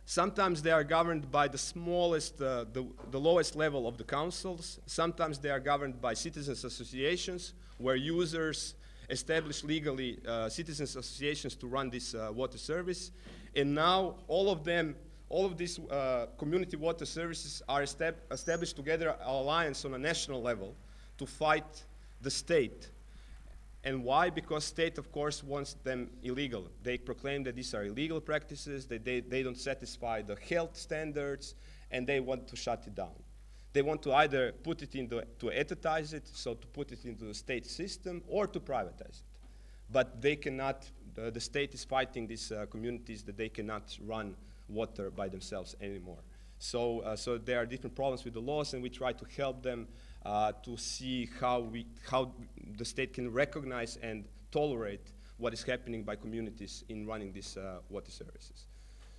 Sometimes they are governed by the smallest, uh, the, the lowest level of the councils. Sometimes they are governed by citizens associations where users establish legally uh, citizens associations to run this uh, water service. And now all of them, all of these uh, community water services are estab established together an alliance on a national level to fight the state and why? Because state, of course, wants them illegal. They proclaim that these are illegal practices, that they, they don't satisfy the health standards, and they want to shut it down. They want to either put it into, to etatize it, so to put it into the state system, or to privatize it. But they cannot, the, state is fighting these uh, communities that they cannot run water by themselves anymore. So, uh, so there are different problems with the laws, and we try to help them uh, to see how, we, how the state can recognize and tolerate what is happening by communities in running these uh, water services.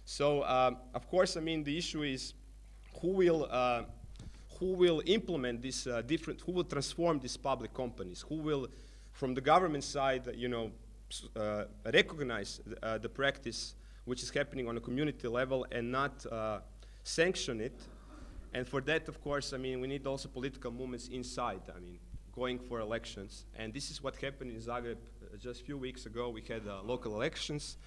So, um, of course, I mean, the issue is who will, uh, who will implement this uh, different, who will transform these public companies, who will, from the government side, you know, uh, recognize uh, the practice which is happening on a community level and not uh, sanction it. And for that, of course, I mean, we need also political movements inside, I mean, going for elections. And this is what happened in Zagreb uh, just a few weeks ago. We had uh, local elections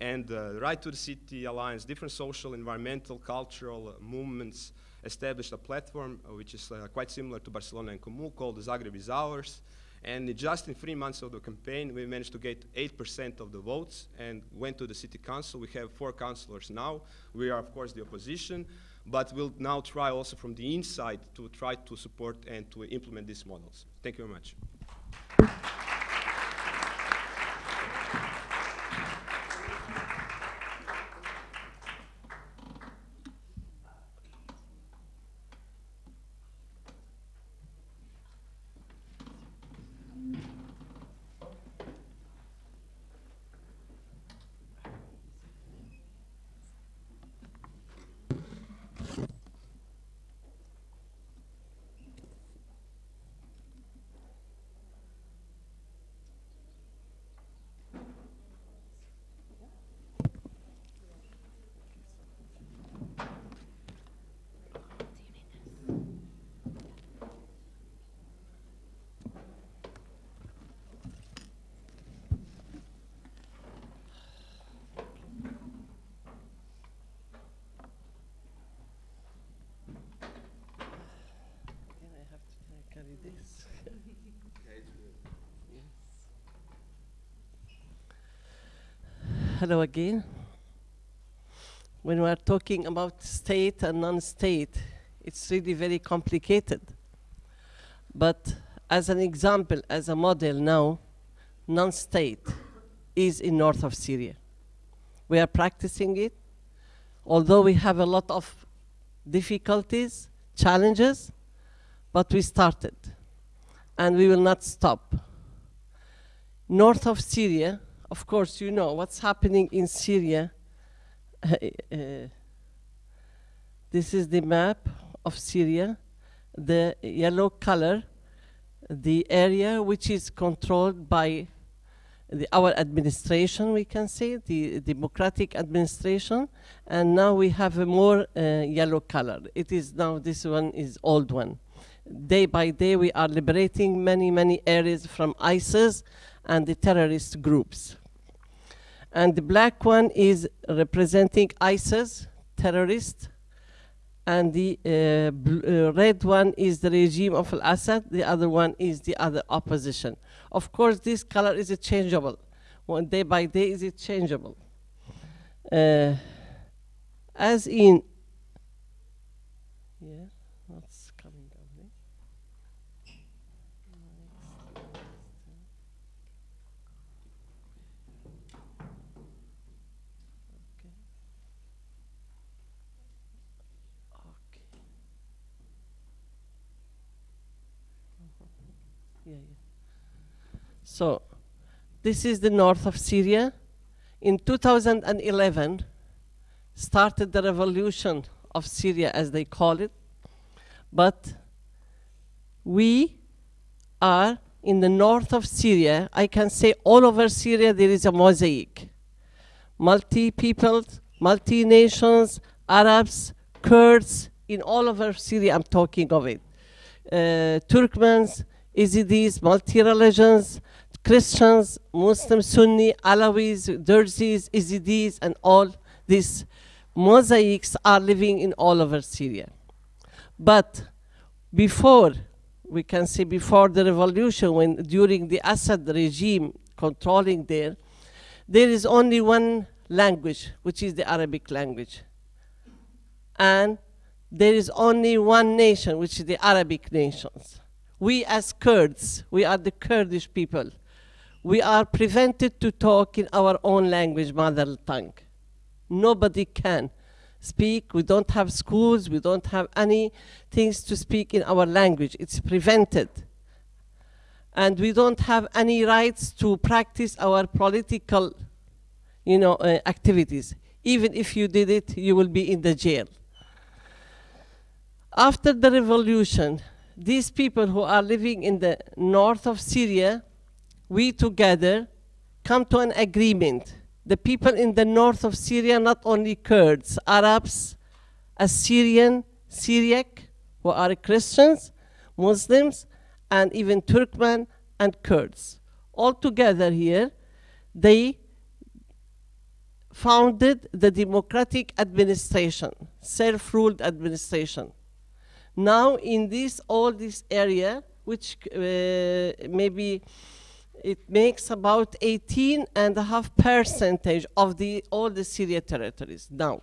and uh, Right to the City Alliance, different social, environmental, cultural movements established a platform uh, which is uh, quite similar to Barcelona en Comú called Zagreb is Ours. And just in three months of the campaign, we managed to get 8% of the votes and went to the city council. We have four councillors now. We are, of course, the opposition, but we'll now try also from the inside to try to support and to implement these models. Thank you very much. Hello again. When we are talking about state and non-state, it's really very complicated. But as an example, as a model now, non-state is in north of Syria. We are practicing it, although we have a lot of difficulties, challenges, but we started and we will not stop. North of Syria, of course, you know what's happening in Syria. Uh, this is the map of Syria, the yellow color, the area which is controlled by the, our administration, we can say, the democratic administration, and now we have a more uh, yellow color. It is now, this one is old one day by day we are liberating many, many areas from ISIS and the terrorist groups. And the black one is representing ISIS, terrorists, and the uh, uh, red one is the regime of Al-Assad, the other one is the other opposition. Of course, this color is changeable. One day by day is it changeable. Uh, as in, So, this is the north of Syria. In 2011, started the revolution of Syria, as they call it. But we are in the north of Syria. I can say all over Syria there is a mosaic. Multi-peoples, multi-nations, Arabs, Kurds, in all over Syria I'm talking of it. Uh, Turkmens, Yazidis, multi-religions, Christians, Muslims, Sunni, Alawis, Derzis, Yazidis, and all these mosaics are living in all over Syria. But before, we can say before the revolution, when during the Assad regime controlling there, there is only one language, which is the Arabic language. And there is only one nation, which is the Arabic nations. We as Kurds, we are the Kurdish people, we are prevented to talk in our own language, mother tongue. Nobody can speak. We don't have schools. We don't have any things to speak in our language. It's prevented. And we don't have any rights to practice our political, you know, uh, activities. Even if you did it, you will be in the jail. after the revolution, these people who are living in the north of Syria, we together come to an agreement. The people in the north of Syria, not only Kurds, Arabs, Assyrian, Syriac, who are Christians, Muslims, and even Turkmen and Kurds. All together here, they founded the democratic administration, self-ruled administration. Now in this, all this area, which uh, maybe it makes about 18 and a half percentage of the, all the Syria territories now.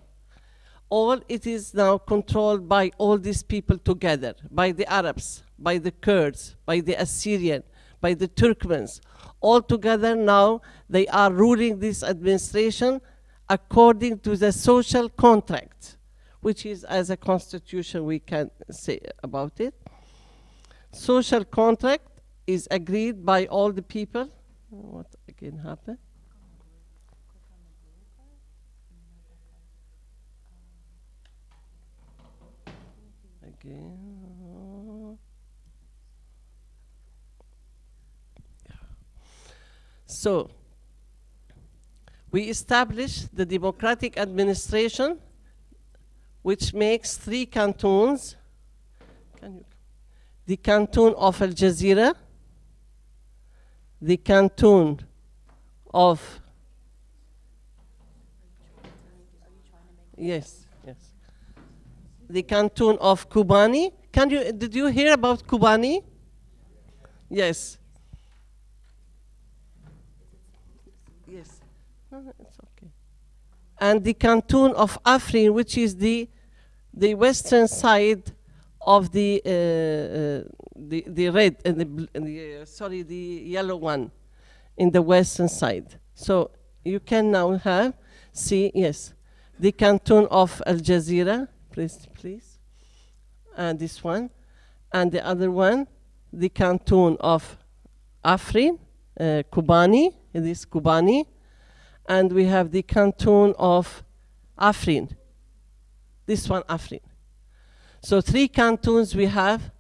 All it is now controlled by all these people together, by the Arabs, by the Kurds, by the Assyrian, by the Turkmens. All together now, they are ruling this administration according to the social contract, which is as a constitution we can say about it. Social contract is agreed by all the people. What again happened? Again. So, we established the democratic administration, which makes three cantons. Can you the canton of Al Jazeera, the canton of yes, yes, the canton of Kobani. Can you did you hear about Kobani? Yes. Yes. No, it's okay. And the canton of Afrin, which is the the western side of the uh, uh, the the red and the, and the uh, sorry the yellow one in the western side. So you can now have see yes the canton of Al Jazeera, please please, and this one, and the other one the canton of Afrin, uh, Kobani, it is Kobani, and we have the canton of Afrin. This one Afrin. So three cantons we have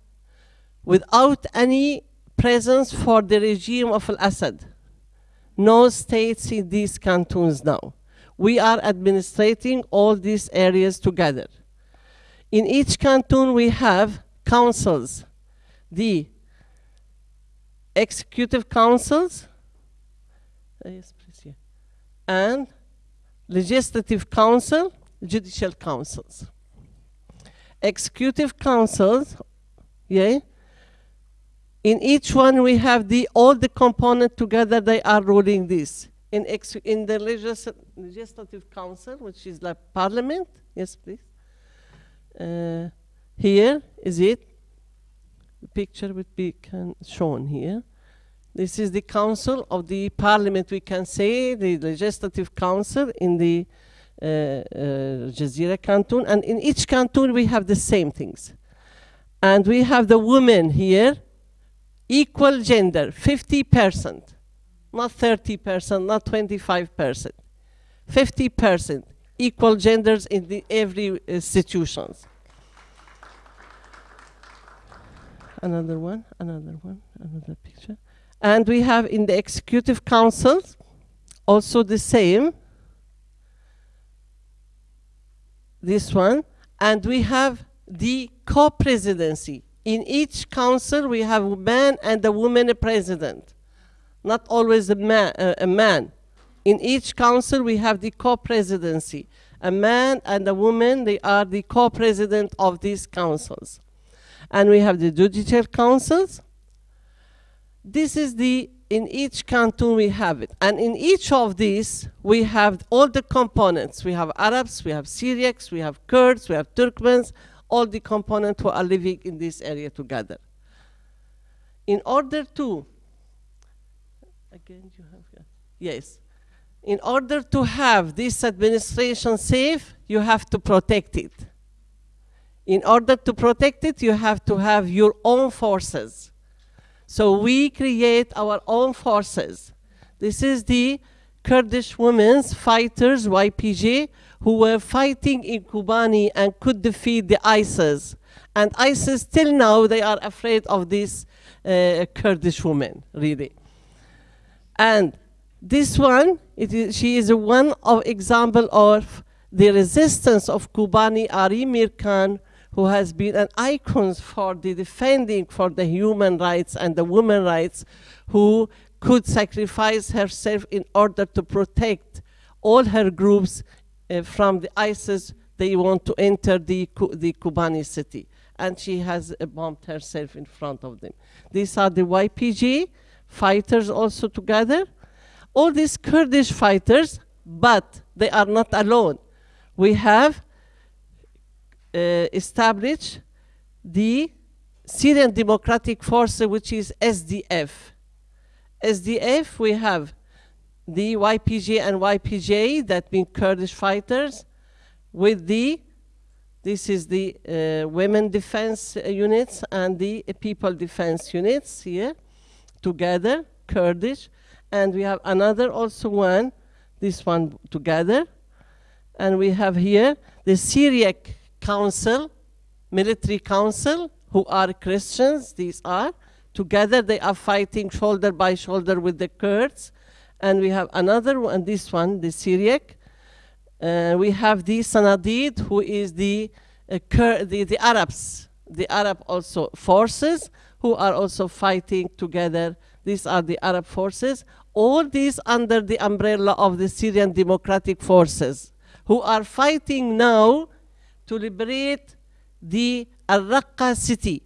without any presence for the regime of Al-Assad. No states in these cantons now. We are administrating all these areas together. In each canton we have councils, the executive councils, uh, and legislative council, judicial councils executive councils, yeah. In each one we have the all the component together. They are ruling this. In in the legis legislative council, which is like parliament. Yes, please. Uh, here is it. The picture would be shown here. This is the council of the parliament. We can say the legislative council in the Uh, uh, Jazeera canton, and in each canton we have the same things. And we have the women here, equal gender, 50%, not 30%, not 25%, 50%, equal genders in the every uh, institutions. Another one, another one, another picture. And we have in the executive councils also the same, this one, and we have the co-presidency. In each council, we have a man and a woman a president, not always a man. Uh, a man. In each council, we have the co-presidency. A man and a woman, they are the co-president of these councils. And we have the judicial councils. This is the in each canton we have it. And in each of these, we have all the components. We have Arabs, we have Syriacs, we have Kurds, we have Turkmens, all the components who are living in this area together. In order to, again, you have, yes. In order to have this administration safe, you have to protect it. In order to protect it, you have to have your own forces. So we create our own forces. This is the Kurdish women's fighters, YPG, who were fighting in Kobani and could defeat the ISIS. And ISIS, till now, they are afraid of this uh, Kurdish woman, really. And this one, she is one of example of the resistance of Kobani Arin Mirkan, who has been an icon for the defending for the human rights and the women rights, who could sacrifice herself in order to protect all her groups uh, from the ISIS. They want to enter the, the Kobani city. And she has uh, bombed herself in front of them. These are the YPG fighters also together. All these Kurdish fighters, but they are not alone. We have uh, established the Syrian Democratic Force, which is SDF. SDF, we have the YPG and YPJ, that mean Kurdish fighters, with the, this is the uh, women defense units and the uh, people defense units here, together, Kurdish. And we have another also one, this one together. And we have here the Syriac Council, military council, who are Christians, these are. Together they are fighting shoulder by shoulder with the Kurds. And we have another one, this one, the Syriac. Uh, we have the Sanadid, who is the, uh, the, the Arabs, the Arab also forces, who are also fighting together. These are the Arab forces. All these under the umbrella of the Syrian Democratic Forces, who are fighting now to liberate the Al-Raqqa city,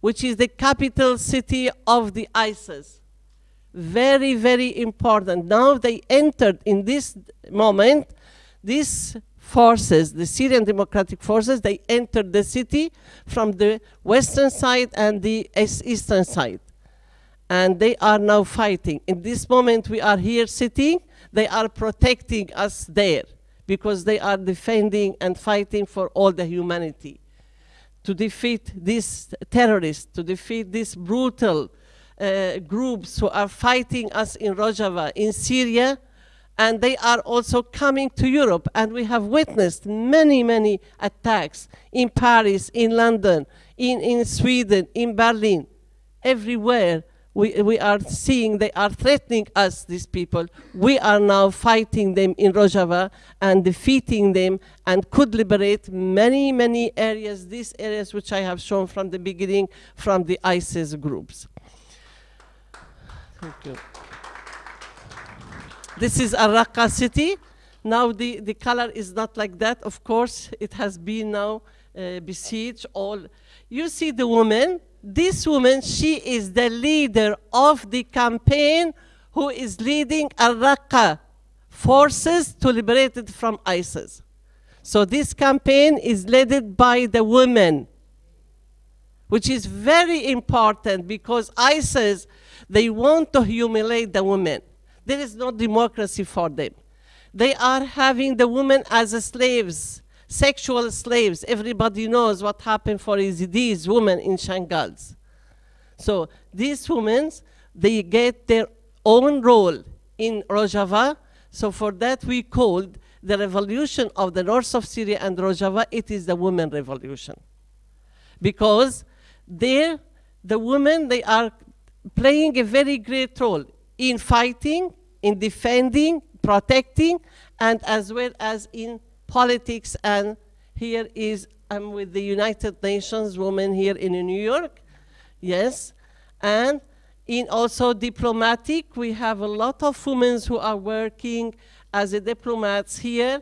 which is the capital city of the ISIS. Very, very important. Now they entered in this moment, these forces, the Syrian Democratic Forces, they entered the city from the western side and the eastern side. And they are now fighting. In this moment we are here sitting, they are protecting us there because they are defending and fighting for all the humanity to defeat these terrorists, to defeat these brutal uh, groups who are fighting us in Rojava, in Syria, and they are also coming to Europe. And we have witnessed many, many attacks in Paris, in London, in, in Sweden, in Berlin, everywhere we, we are seeing they are threatening us, these people. We are now fighting them in Rojava and defeating them and could liberate many, many areas, these areas which I have shown from the beginning from the ISIS groups. Thank you. This is Al-Raqqa city. Now the, the color is not like that. Of course, it has been now uh, besieged all. You see the woman, this woman, she is the leader of the campaign who is leading Al-Raqqa forces to liberate it from ISIS. So this campaign is led by the women, which is very important because ISIS, they want to humiliate the women. There is no democracy for them. They are having the women as slaves sexual slaves. Everybody knows what happened for these women in Shangals. So these women, they get their own role in Rojava. So for that we called the revolution of the north of Syria and Rojava, it is the women revolution. Because there, the women, they are playing a very great role in fighting, in defending, protecting, and as well as in politics, and here is, I'm with the United Nations women here in New York, yes, and in also diplomatic, we have a lot of women who are working as a diplomats here,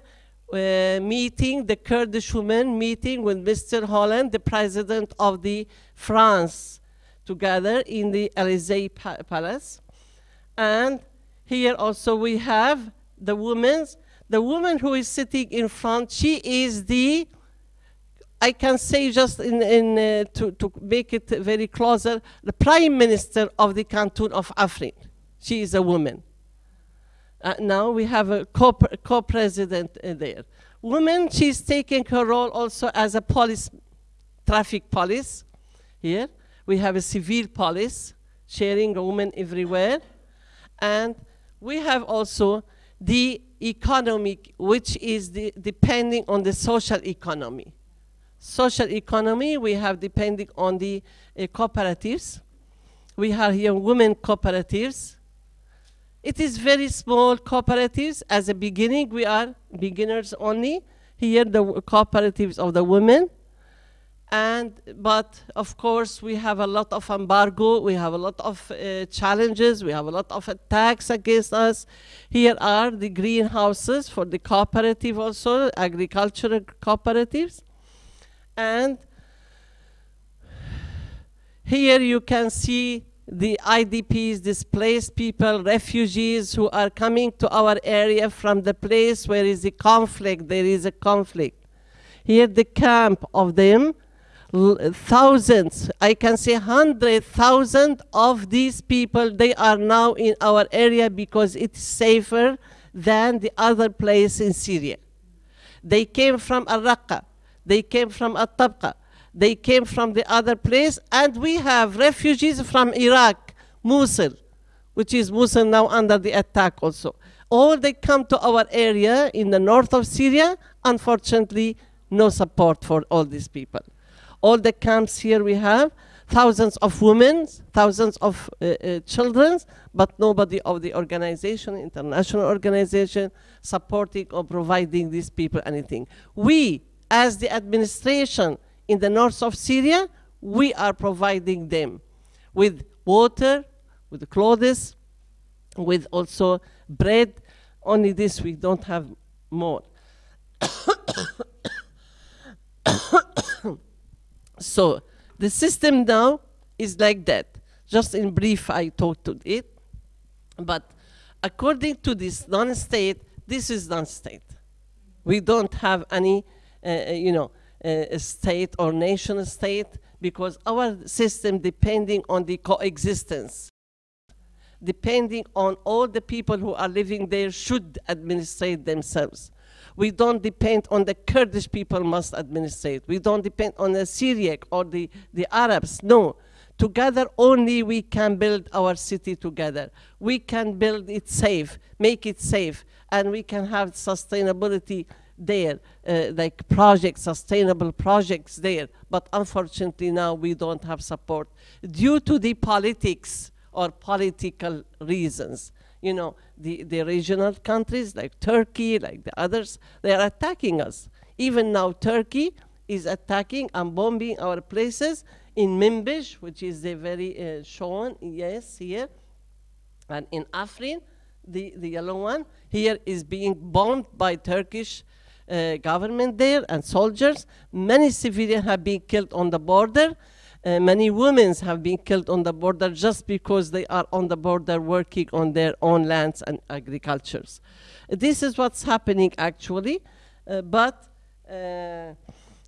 uh, meeting, the Kurdish women meeting with Mr. Hollande, the president of the France, together in the Elysee pa Palace. And here also we have the women the woman who is sitting in front, she is the, I can say just in, in uh, to, to make it very closer, the prime minister of the canton of Afrin. She is a woman. Uh, now we have a co-president co uh, there. Woman, she's taking her role also as a police, traffic police here. We have a civil police, sharing women everywhere. And we have also the economic, which is the, depending on the social economy. social economy, we have depending on the uh, cooperatives. We have here women cooperatives. It is very small cooperatives. As a beginning, we are beginners only. Here, the cooperatives of the women. And, but of course, we have a lot of embargo, we have a lot of uh, challenges, we have a lot of attacks against us. Here are the greenhouses for the cooperative also, agricultural cooperatives. And here you can see the IDPs, displaced people, refugees who are coming to our area from the place where is a conflict, there is a conflict. Here the camp of them, thousands, I can say hundred thousand of these people, they are now in our area because it's safer than the other place in Syria. They came from Al-Raqqa, they came from At-Tabqa, they came from the other place, and we have refugees from Iraq, Mosul, which is Mosul now under the attack also. All they come to our area in the north of Syria, unfortunately, no support for all these people. All the camps here we have, thousands of women, thousands of uh, uh, children, but nobody of the organization, international organization, supporting or providing these people anything. We, as the administration in the north of Syria, we are providing them with water, with clothes, with also bread. Only this we don't have more. So the system now is like that. Just in brief, I talked to it. But according to this non-state, this is non-state. We don't have any, uh, you know, uh, state or nation state because our system depending on the coexistence depending on all the people who are living there should administrate themselves. We don't depend on the Kurdish people must administrate. We don't depend on the Syriac or the, the Arabs. No. Together only we can build our city together. We can build it safe, make it safe, and we can have sustainability there, uh, like projects, sustainable projects there. But unfortunately now we don't have support due to the politics or political reasons. You know, the, the regional countries like Turkey, like the others, they are attacking us. Even now, Turkey is attacking and bombing our places in Minbij, which is the very uh, shown, yes, here, and in Afrin, the, the yellow one, here is being bombed by Turkish uh, government there and soldiers. Many civilians have been killed on the border. Uh, many women have been killed on the border just because they are on the border working on their own lands and agricultures. This is what's happening actually, uh, but uh,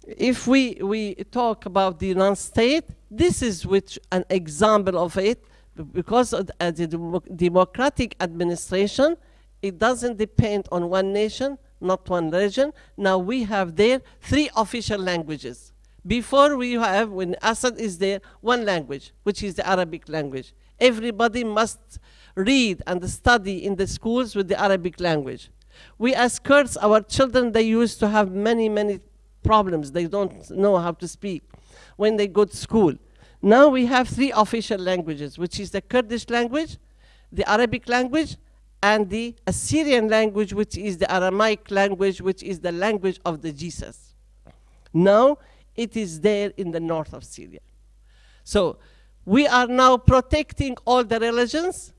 if we, we talk about the non-state, this is which an example of it, because of the, the demo- democratic administration, it doesn't depend on one nation, not one region. Now we have there three official languages. Before we have, when Assad is there, one language, which is the Arabic language. Everybody must read and study in the schools with the Arabic language. We as Kurds, our children, they used to have many, many problems. They don't know how to speak when they go to school. Now we have three official languages, which is the Kurdish language, the Arabic language, and the Assyrian language, which is the Aramaic language, which is the language of the Jesus. Now it is there in the north of Syria. So we are now protecting all the religions,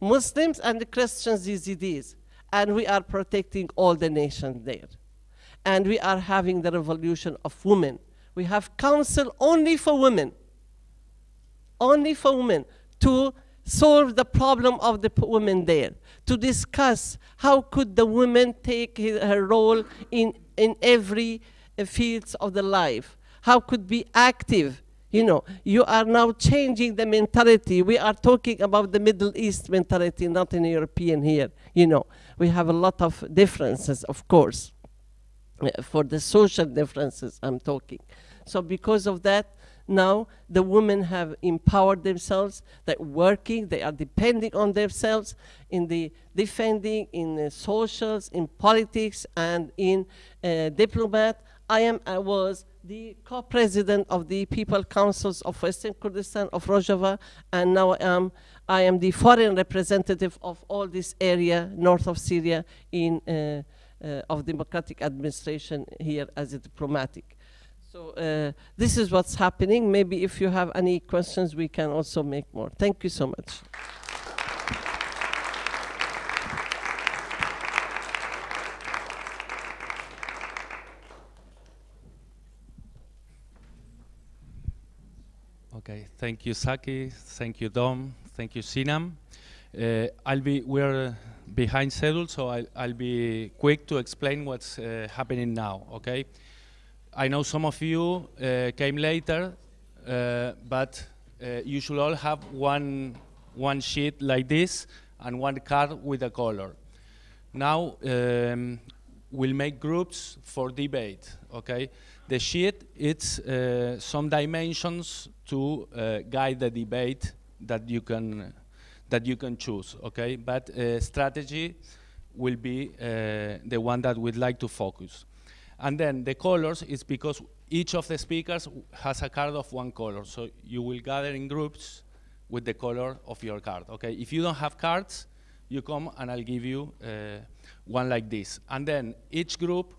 Muslims and the Christians, Yazidis, and we are protecting all the nations there. And we are having the revolution of women. We have council only for women, only for women to solve the problem of the women there, to discuss how could the women take her role in, in every fields of the life, how could be active. You know, you are now changing the mentality. We are talking about the Middle East mentality, not in European here. You know, we have a lot of differences, of course uh, for the social differences I'm talking. So because of that, now the women have empowered themselves, they're working, they are depending on themselves in the defending, in the socials, in politics, and in uh, diplomat. I am, I was the co-president of the People Councils of Western Kurdistan of Rojava, and now I am, I am the foreign representative of all this area north of Syria in uh, uh, of democratic administration here as a diplomatic. So uh, this is what's happening. Maybe if you have any questions, we can also make more. Thank you so much. Okay, thank you, Saki. Thank you, Dom. Thank you, Sinam. Uh, I'll be we're behind schedule, so I'll, I'll be quick to explain what's uh, happening now. Okay, I know some of you uh, came later, uh, but uh, you should all have one one sheet like this and one card with a color. Now um, we'll make groups for debate. Okay, the sheet it's uh, some dimensions to uh, guide the debate that you can that you can choose. Okay, but uh, strategy will be uh, the one that we'd like to focus. And then the colors is because each of the speakers has a card of one color. So you will gather in groups with the color of your card. Okay, if you don't have cards, you come and I'll give you uh, one like this. And then each group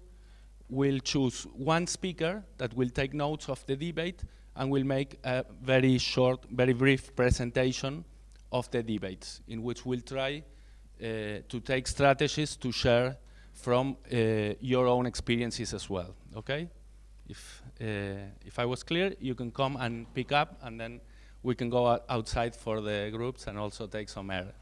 will choose one speaker that will take notes of the debate and will make a very short, very brief presentation of the debates in which we'll try uh, to take strategies to share from uh, your own experiences as well, okay? If, uh, if I was clear, you can come and pick up and then we can go outside for the groups and also take some air.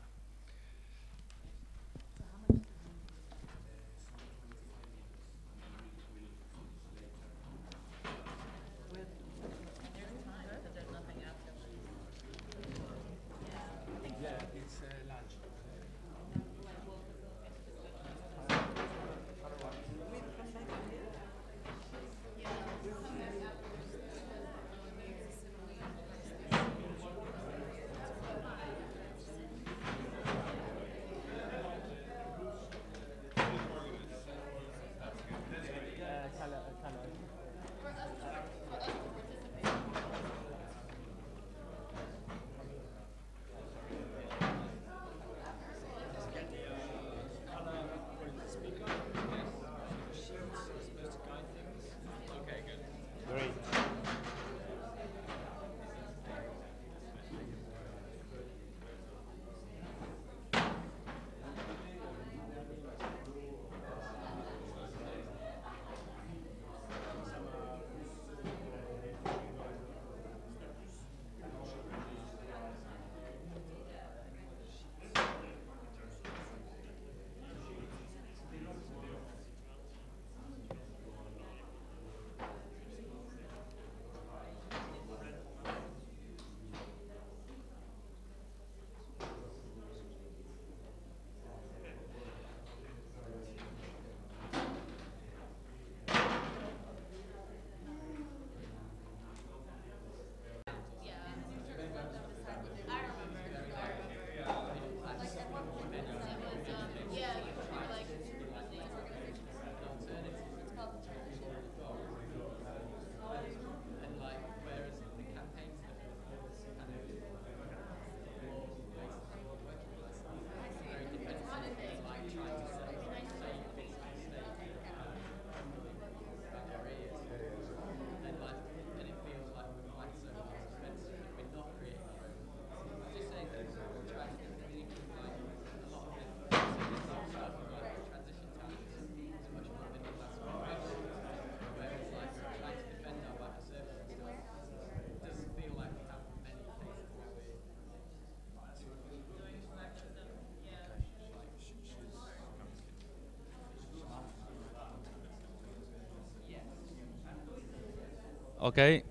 Okay.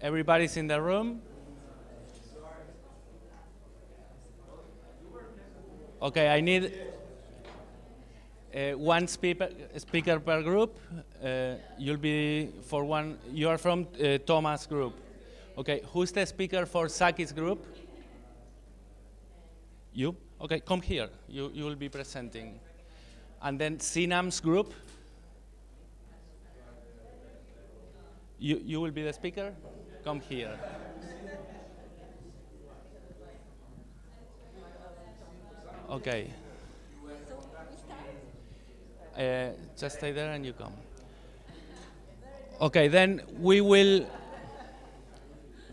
Everybody's in the room? Okay, I need uh, one speaker, per group. Uh, you'll be for one, you are from uh, Thomas group. Okay, who's the speaker for Saki's group? You? Okay, come here. You, you will be presenting. And then Sinam's group. You, you will be the speaker? Come here. Okay. Uh, just stay there and you come. Okay, then we will.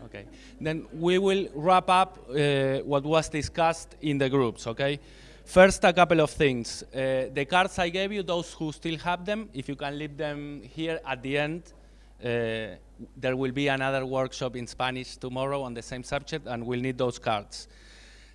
Okay, then we will wrap up uh, what was discussed in the groups. Okay, first a couple of things. Uh, the cards I gave you, those who still have them, if you can leave them here at the end. Uh, there will be another workshop in Spanish tomorrow on the same subject, and we'll need those cards.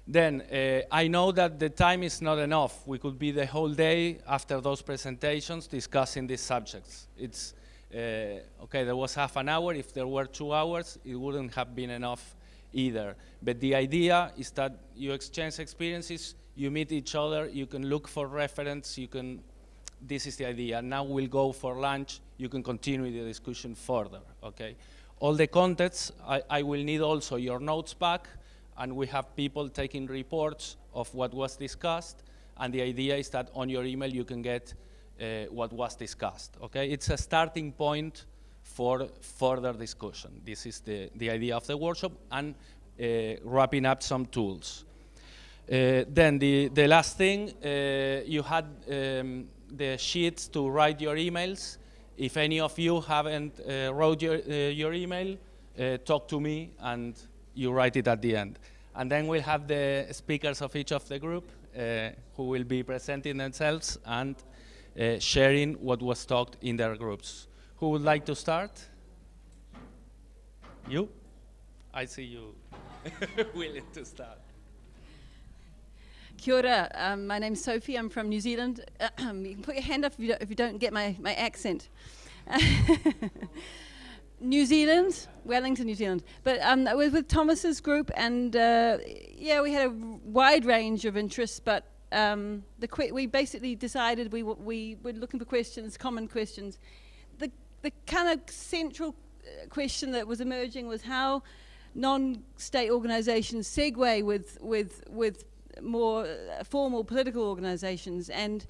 Then uh, I know that the time is not enough. We could be the whole day after those presentations discussing these subjects. It's uh, okay. There was half an hour. If there were two hours, it wouldn't have been enough either. But the idea is that you exchange experiences, you meet each other, you can look for reference, you can. This is the idea. Now we'll go for lunch. You can continue the discussion further. Okay. All the contents. I, I will need also your notes back and we have people taking reports of what was discussed, and the idea is that on your email you can get uh, what was discussed, okay? It's a starting point for further discussion. This is the, the idea of the workshop, and uh, wrapping up some tools. Uh, then the, the last thing, uh, you had um, the sheets to write your emails. If any of you haven't uh, wrote your, uh, your email, talk to me and you write it at the end. And then we'll have the speakers of each of the group uh, who will be presenting themselves and uh, sharing what was talked in their groups. Who would like to start? You? I see you willing to start. Kia ora. Um, my name's Sophie. I'm from New Zealand. you can put your hand up if you don't, if you don't get my, my accent. New Zealand, Wellington, New Zealand. But um, I was with Thomas's group, and uh, yeah, we had a wide range of interests. But um, the we basically decided we we were looking for questions, common questions. The the kind of central uh, question that was emerging was how non-state organisations segue with with with more uh, formal political organisations, and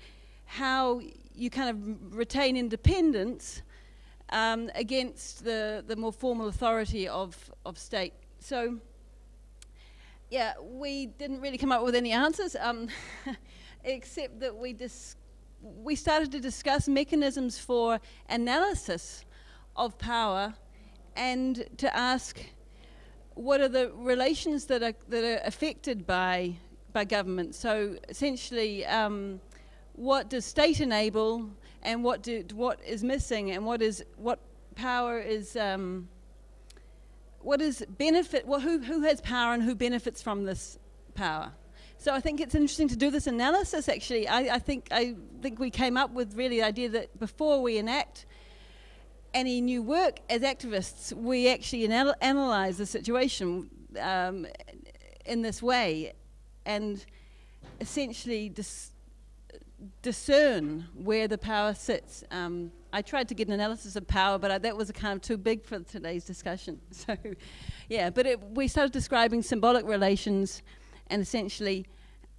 how you kind of retain independence um, against the, the more formal authority of, of state. So, yeah, we didn't really come up with any answers, um, except that we, we started to discuss mechanisms for analysis of power and to ask what are the relations that are, that are affected by, by government. So essentially, um, what does state enable and what do, what is missing and what is what power is um, what is benefit well, who, who has power and who benefits from this power? So I think it's interesting to do this analysis actually. I, I think I think we came up with really the idea that before we enact any new work as activists we actually anal- analyze the situation um, in this way and essentially dis- discern where the power sits. Um, I tried to get an analysis of power, but I, that was kind of too big for today's discussion. So, yeah, but it, we started describing symbolic relations and essentially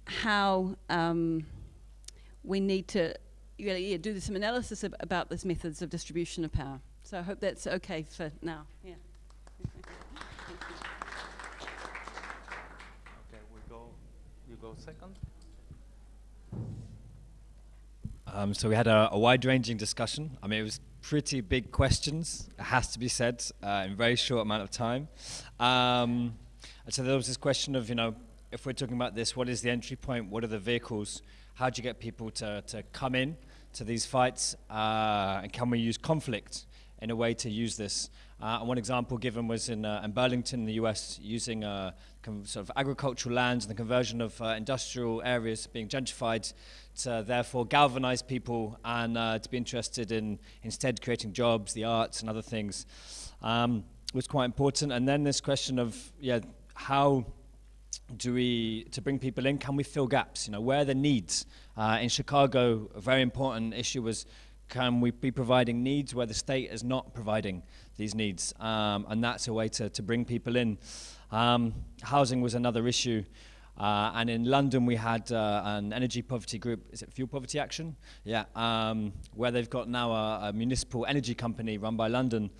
how um, we need to really yeah, do some analysis ab- about these methods of distribution of power. So I hope that's okay for now. Yeah. okay, we go. You go second. Um, so we had a, a wide-ranging discussion. I mean, it was pretty big questions. It has to be said uh, in a very short amount of time. Um, and so there was this question of, you know, if we're talking about this, what is the entry point? What are the vehicles? How do you get people to, to come in to these fights? Uh, and can we use conflict in a way to use this? Uh, and one example given was in, uh, in Burlington, in the US, using uh, sort of agricultural lands and the conversion of uh, industrial areas being gentrified to therefore galvanize people and uh, to be interested in instead creating jobs, the arts, and other things um, was quite important. And then this question of yeah, how do we to bring people in? Can we fill gaps? You know, where are the needs? Uh, in Chicago, a very important issue was can we be providing needs where the state is not providing these needs? Um, and that's a way to, to bring people in. Um, housing was another issue. Uh, and in London, we had uh, an energy poverty group. Is it Fuel Poverty Action? Yeah, um, where they've got now a, a, municipal energy company run by London,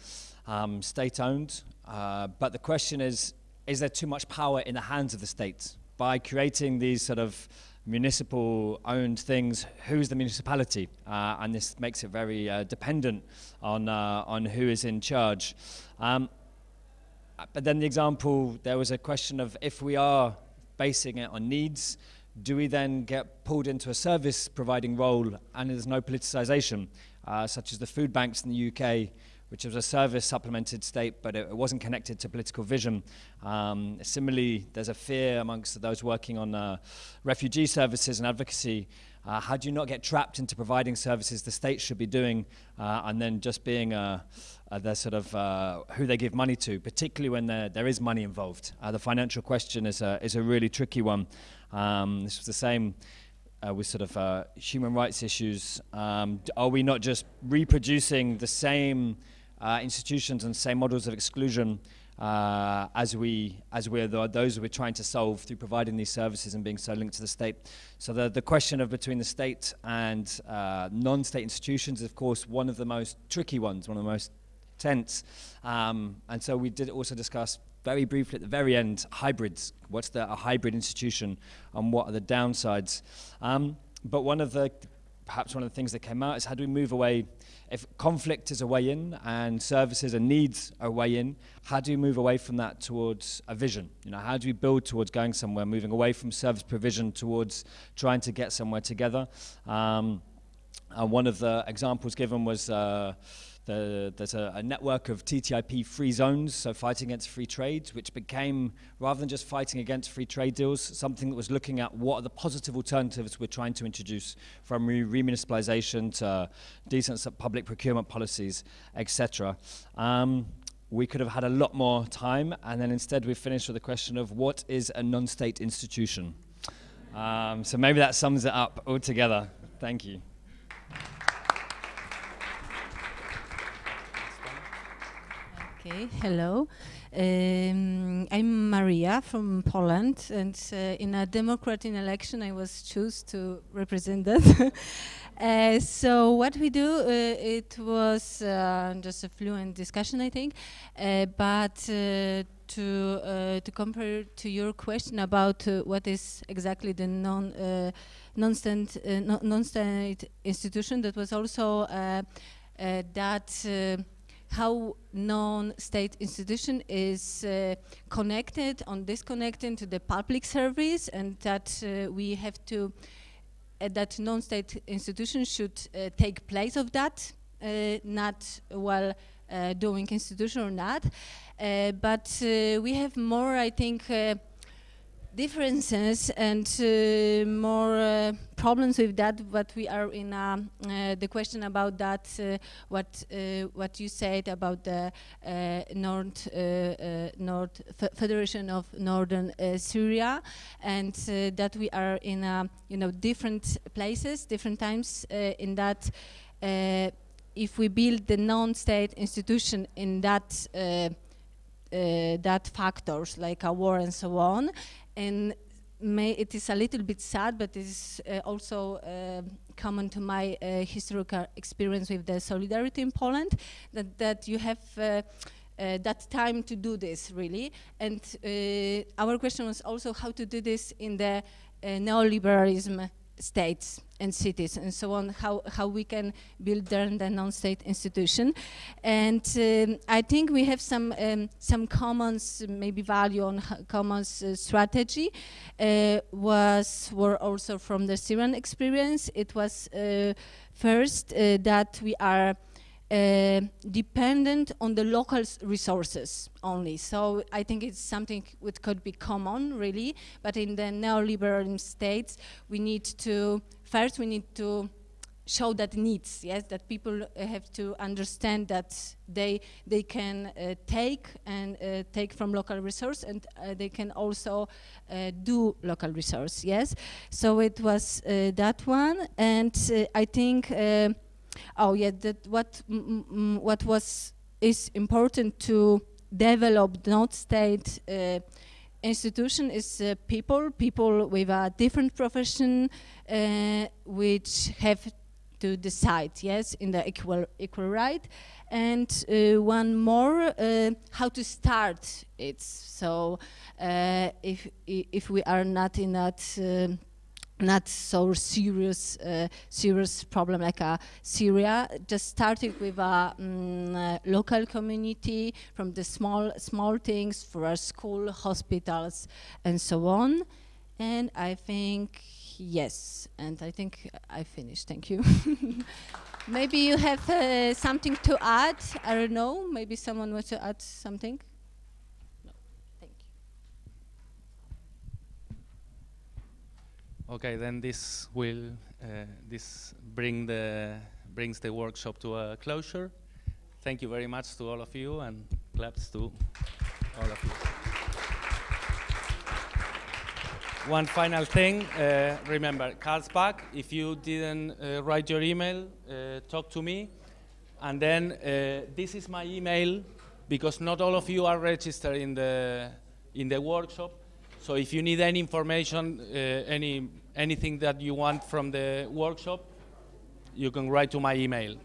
um, state-owned. Uh, but the question is, is there too much power in the hands of the state? By creating these sort of municipal owned things, who's the municipality? Uh, and this makes it very uh, dependent on, uh, on who is in charge. Um, but then the example, there was a question of if we are basing it on needs, do we then get pulled into a service providing role and there's no politicization, uh, such as the food banks in the UK, which was a service supplemented state, but it, it wasn't connected to political vision. Um, similarly, there's a fear amongst those working on uh, refugee services and advocacy. Uh, how do you not get trapped into providing services the state should be doing uh, and then just being uh, uh, the sort of uh, who they give money to, particularly when there, there is money involved? the financial question is a, is a really tricky one. Um, this was the same with sort of human rights issues. Um, are we not just reproducing the same uh, institutions and same models of exclusion uh, as we as we're the, those we're trying to solve through providing these services and being so linked to the state. So the the question of between the state and uh, non-state institutions is of course one of the most tricky ones, one of the most tense. Um, and so we did also discuss very briefly at the very end hybrids. What's the, a hybrid institution and what are the downsides? Um, but one of the perhaps one of the things that came out is how do we move away if conflict is a way in and services and needs are a way in, how do you move away from that towards a vision? You know, how do we build towards going somewhere, moving away from service provision towards trying to get somewhere together? Um, and one of the examples given was uh, the, there's a, a, network of TTIP free zones, so fighting against free trade, which became, rather than just fighting against free trade deals, something that was looking at what are the positive alternatives we're trying to introduce, from re remunicipalization to decent public procurement policies, etc. Um, we could have had a lot more time, and then instead we finished with the question of what is a non-state institution? Um, so maybe that sums it up altogether. Thank you. Okay, hello. Um, I'm Maria from Poland, and uh, in a democratic election, I was chosen to represent that. uh, so what we do, uh, it was uh, just a fluent discussion, I think, uh, but uh, to to compare to your question about what is exactly the non non-state non-state institution, that was also that how non-state institution is uh, connected or disconnected to the public service and that uh, we have to, uh, that non-state institutions should uh, take place of that, uh, not while uh, doing institution or not. but we have more, I think, differences and uh, more uh, problems with that but we are in uh, uh the question about that uh, what uh, what you said about the North North Federation of Northern Syria and that we are in you know different places different times in that if we build the non-state institution in that that factors like a war and so on and it is a little bit sad, but it is uh, also uh, common to my uh, historical experience with the solidarity in Poland, that, that you have uh, uh, that time to do this, really. And uh, our question was also how to do this in the neoliberalism states and cities and so on, how, how we can build the non-state institution. And um, I think we have some, um, some commons, maybe value on commons uh, strategy, uh, was, were also from the Syrian experience. It was uh, first uh, that we are uh, dependent on the local resources only. So I think it's something which could be common, really. But in the neoliberal states, we need to first we need to show that needs. Yes, that people uh, have to understand that they they can uh, take and uh, take from local resource, and uh, they can also do local resource. Yes, so it was that one, and I think oh yeah, that what what was is important to develop not state uh, institution is uh, people, people with a different profession, uh, which have to decide, yes, in the equal equal right. And uh, one more, uh, how to start it. So uh, if if we are not in that. Not so serious uh, serious problem like uh, Syria. Just started with a mm, uh, local community from the small small things for our school hospitals and so on. And I think yes and I think I finished. Thank you. Maybe you have uh, something to add? I don't know. Maybe someone wants to add something Okay, then this will uh, this bring the brings the workshop to a closure. Thank you very much to all of you and claps to all of you. One final thing, uh, remember, Carlsbad, if you didn't uh, write your email, uh, talk to me. And then uh, this is my email because not all of you are registered in the, in the workshop. So if you need any information, uh, any, anything that you want from the workshop, you can write to my email.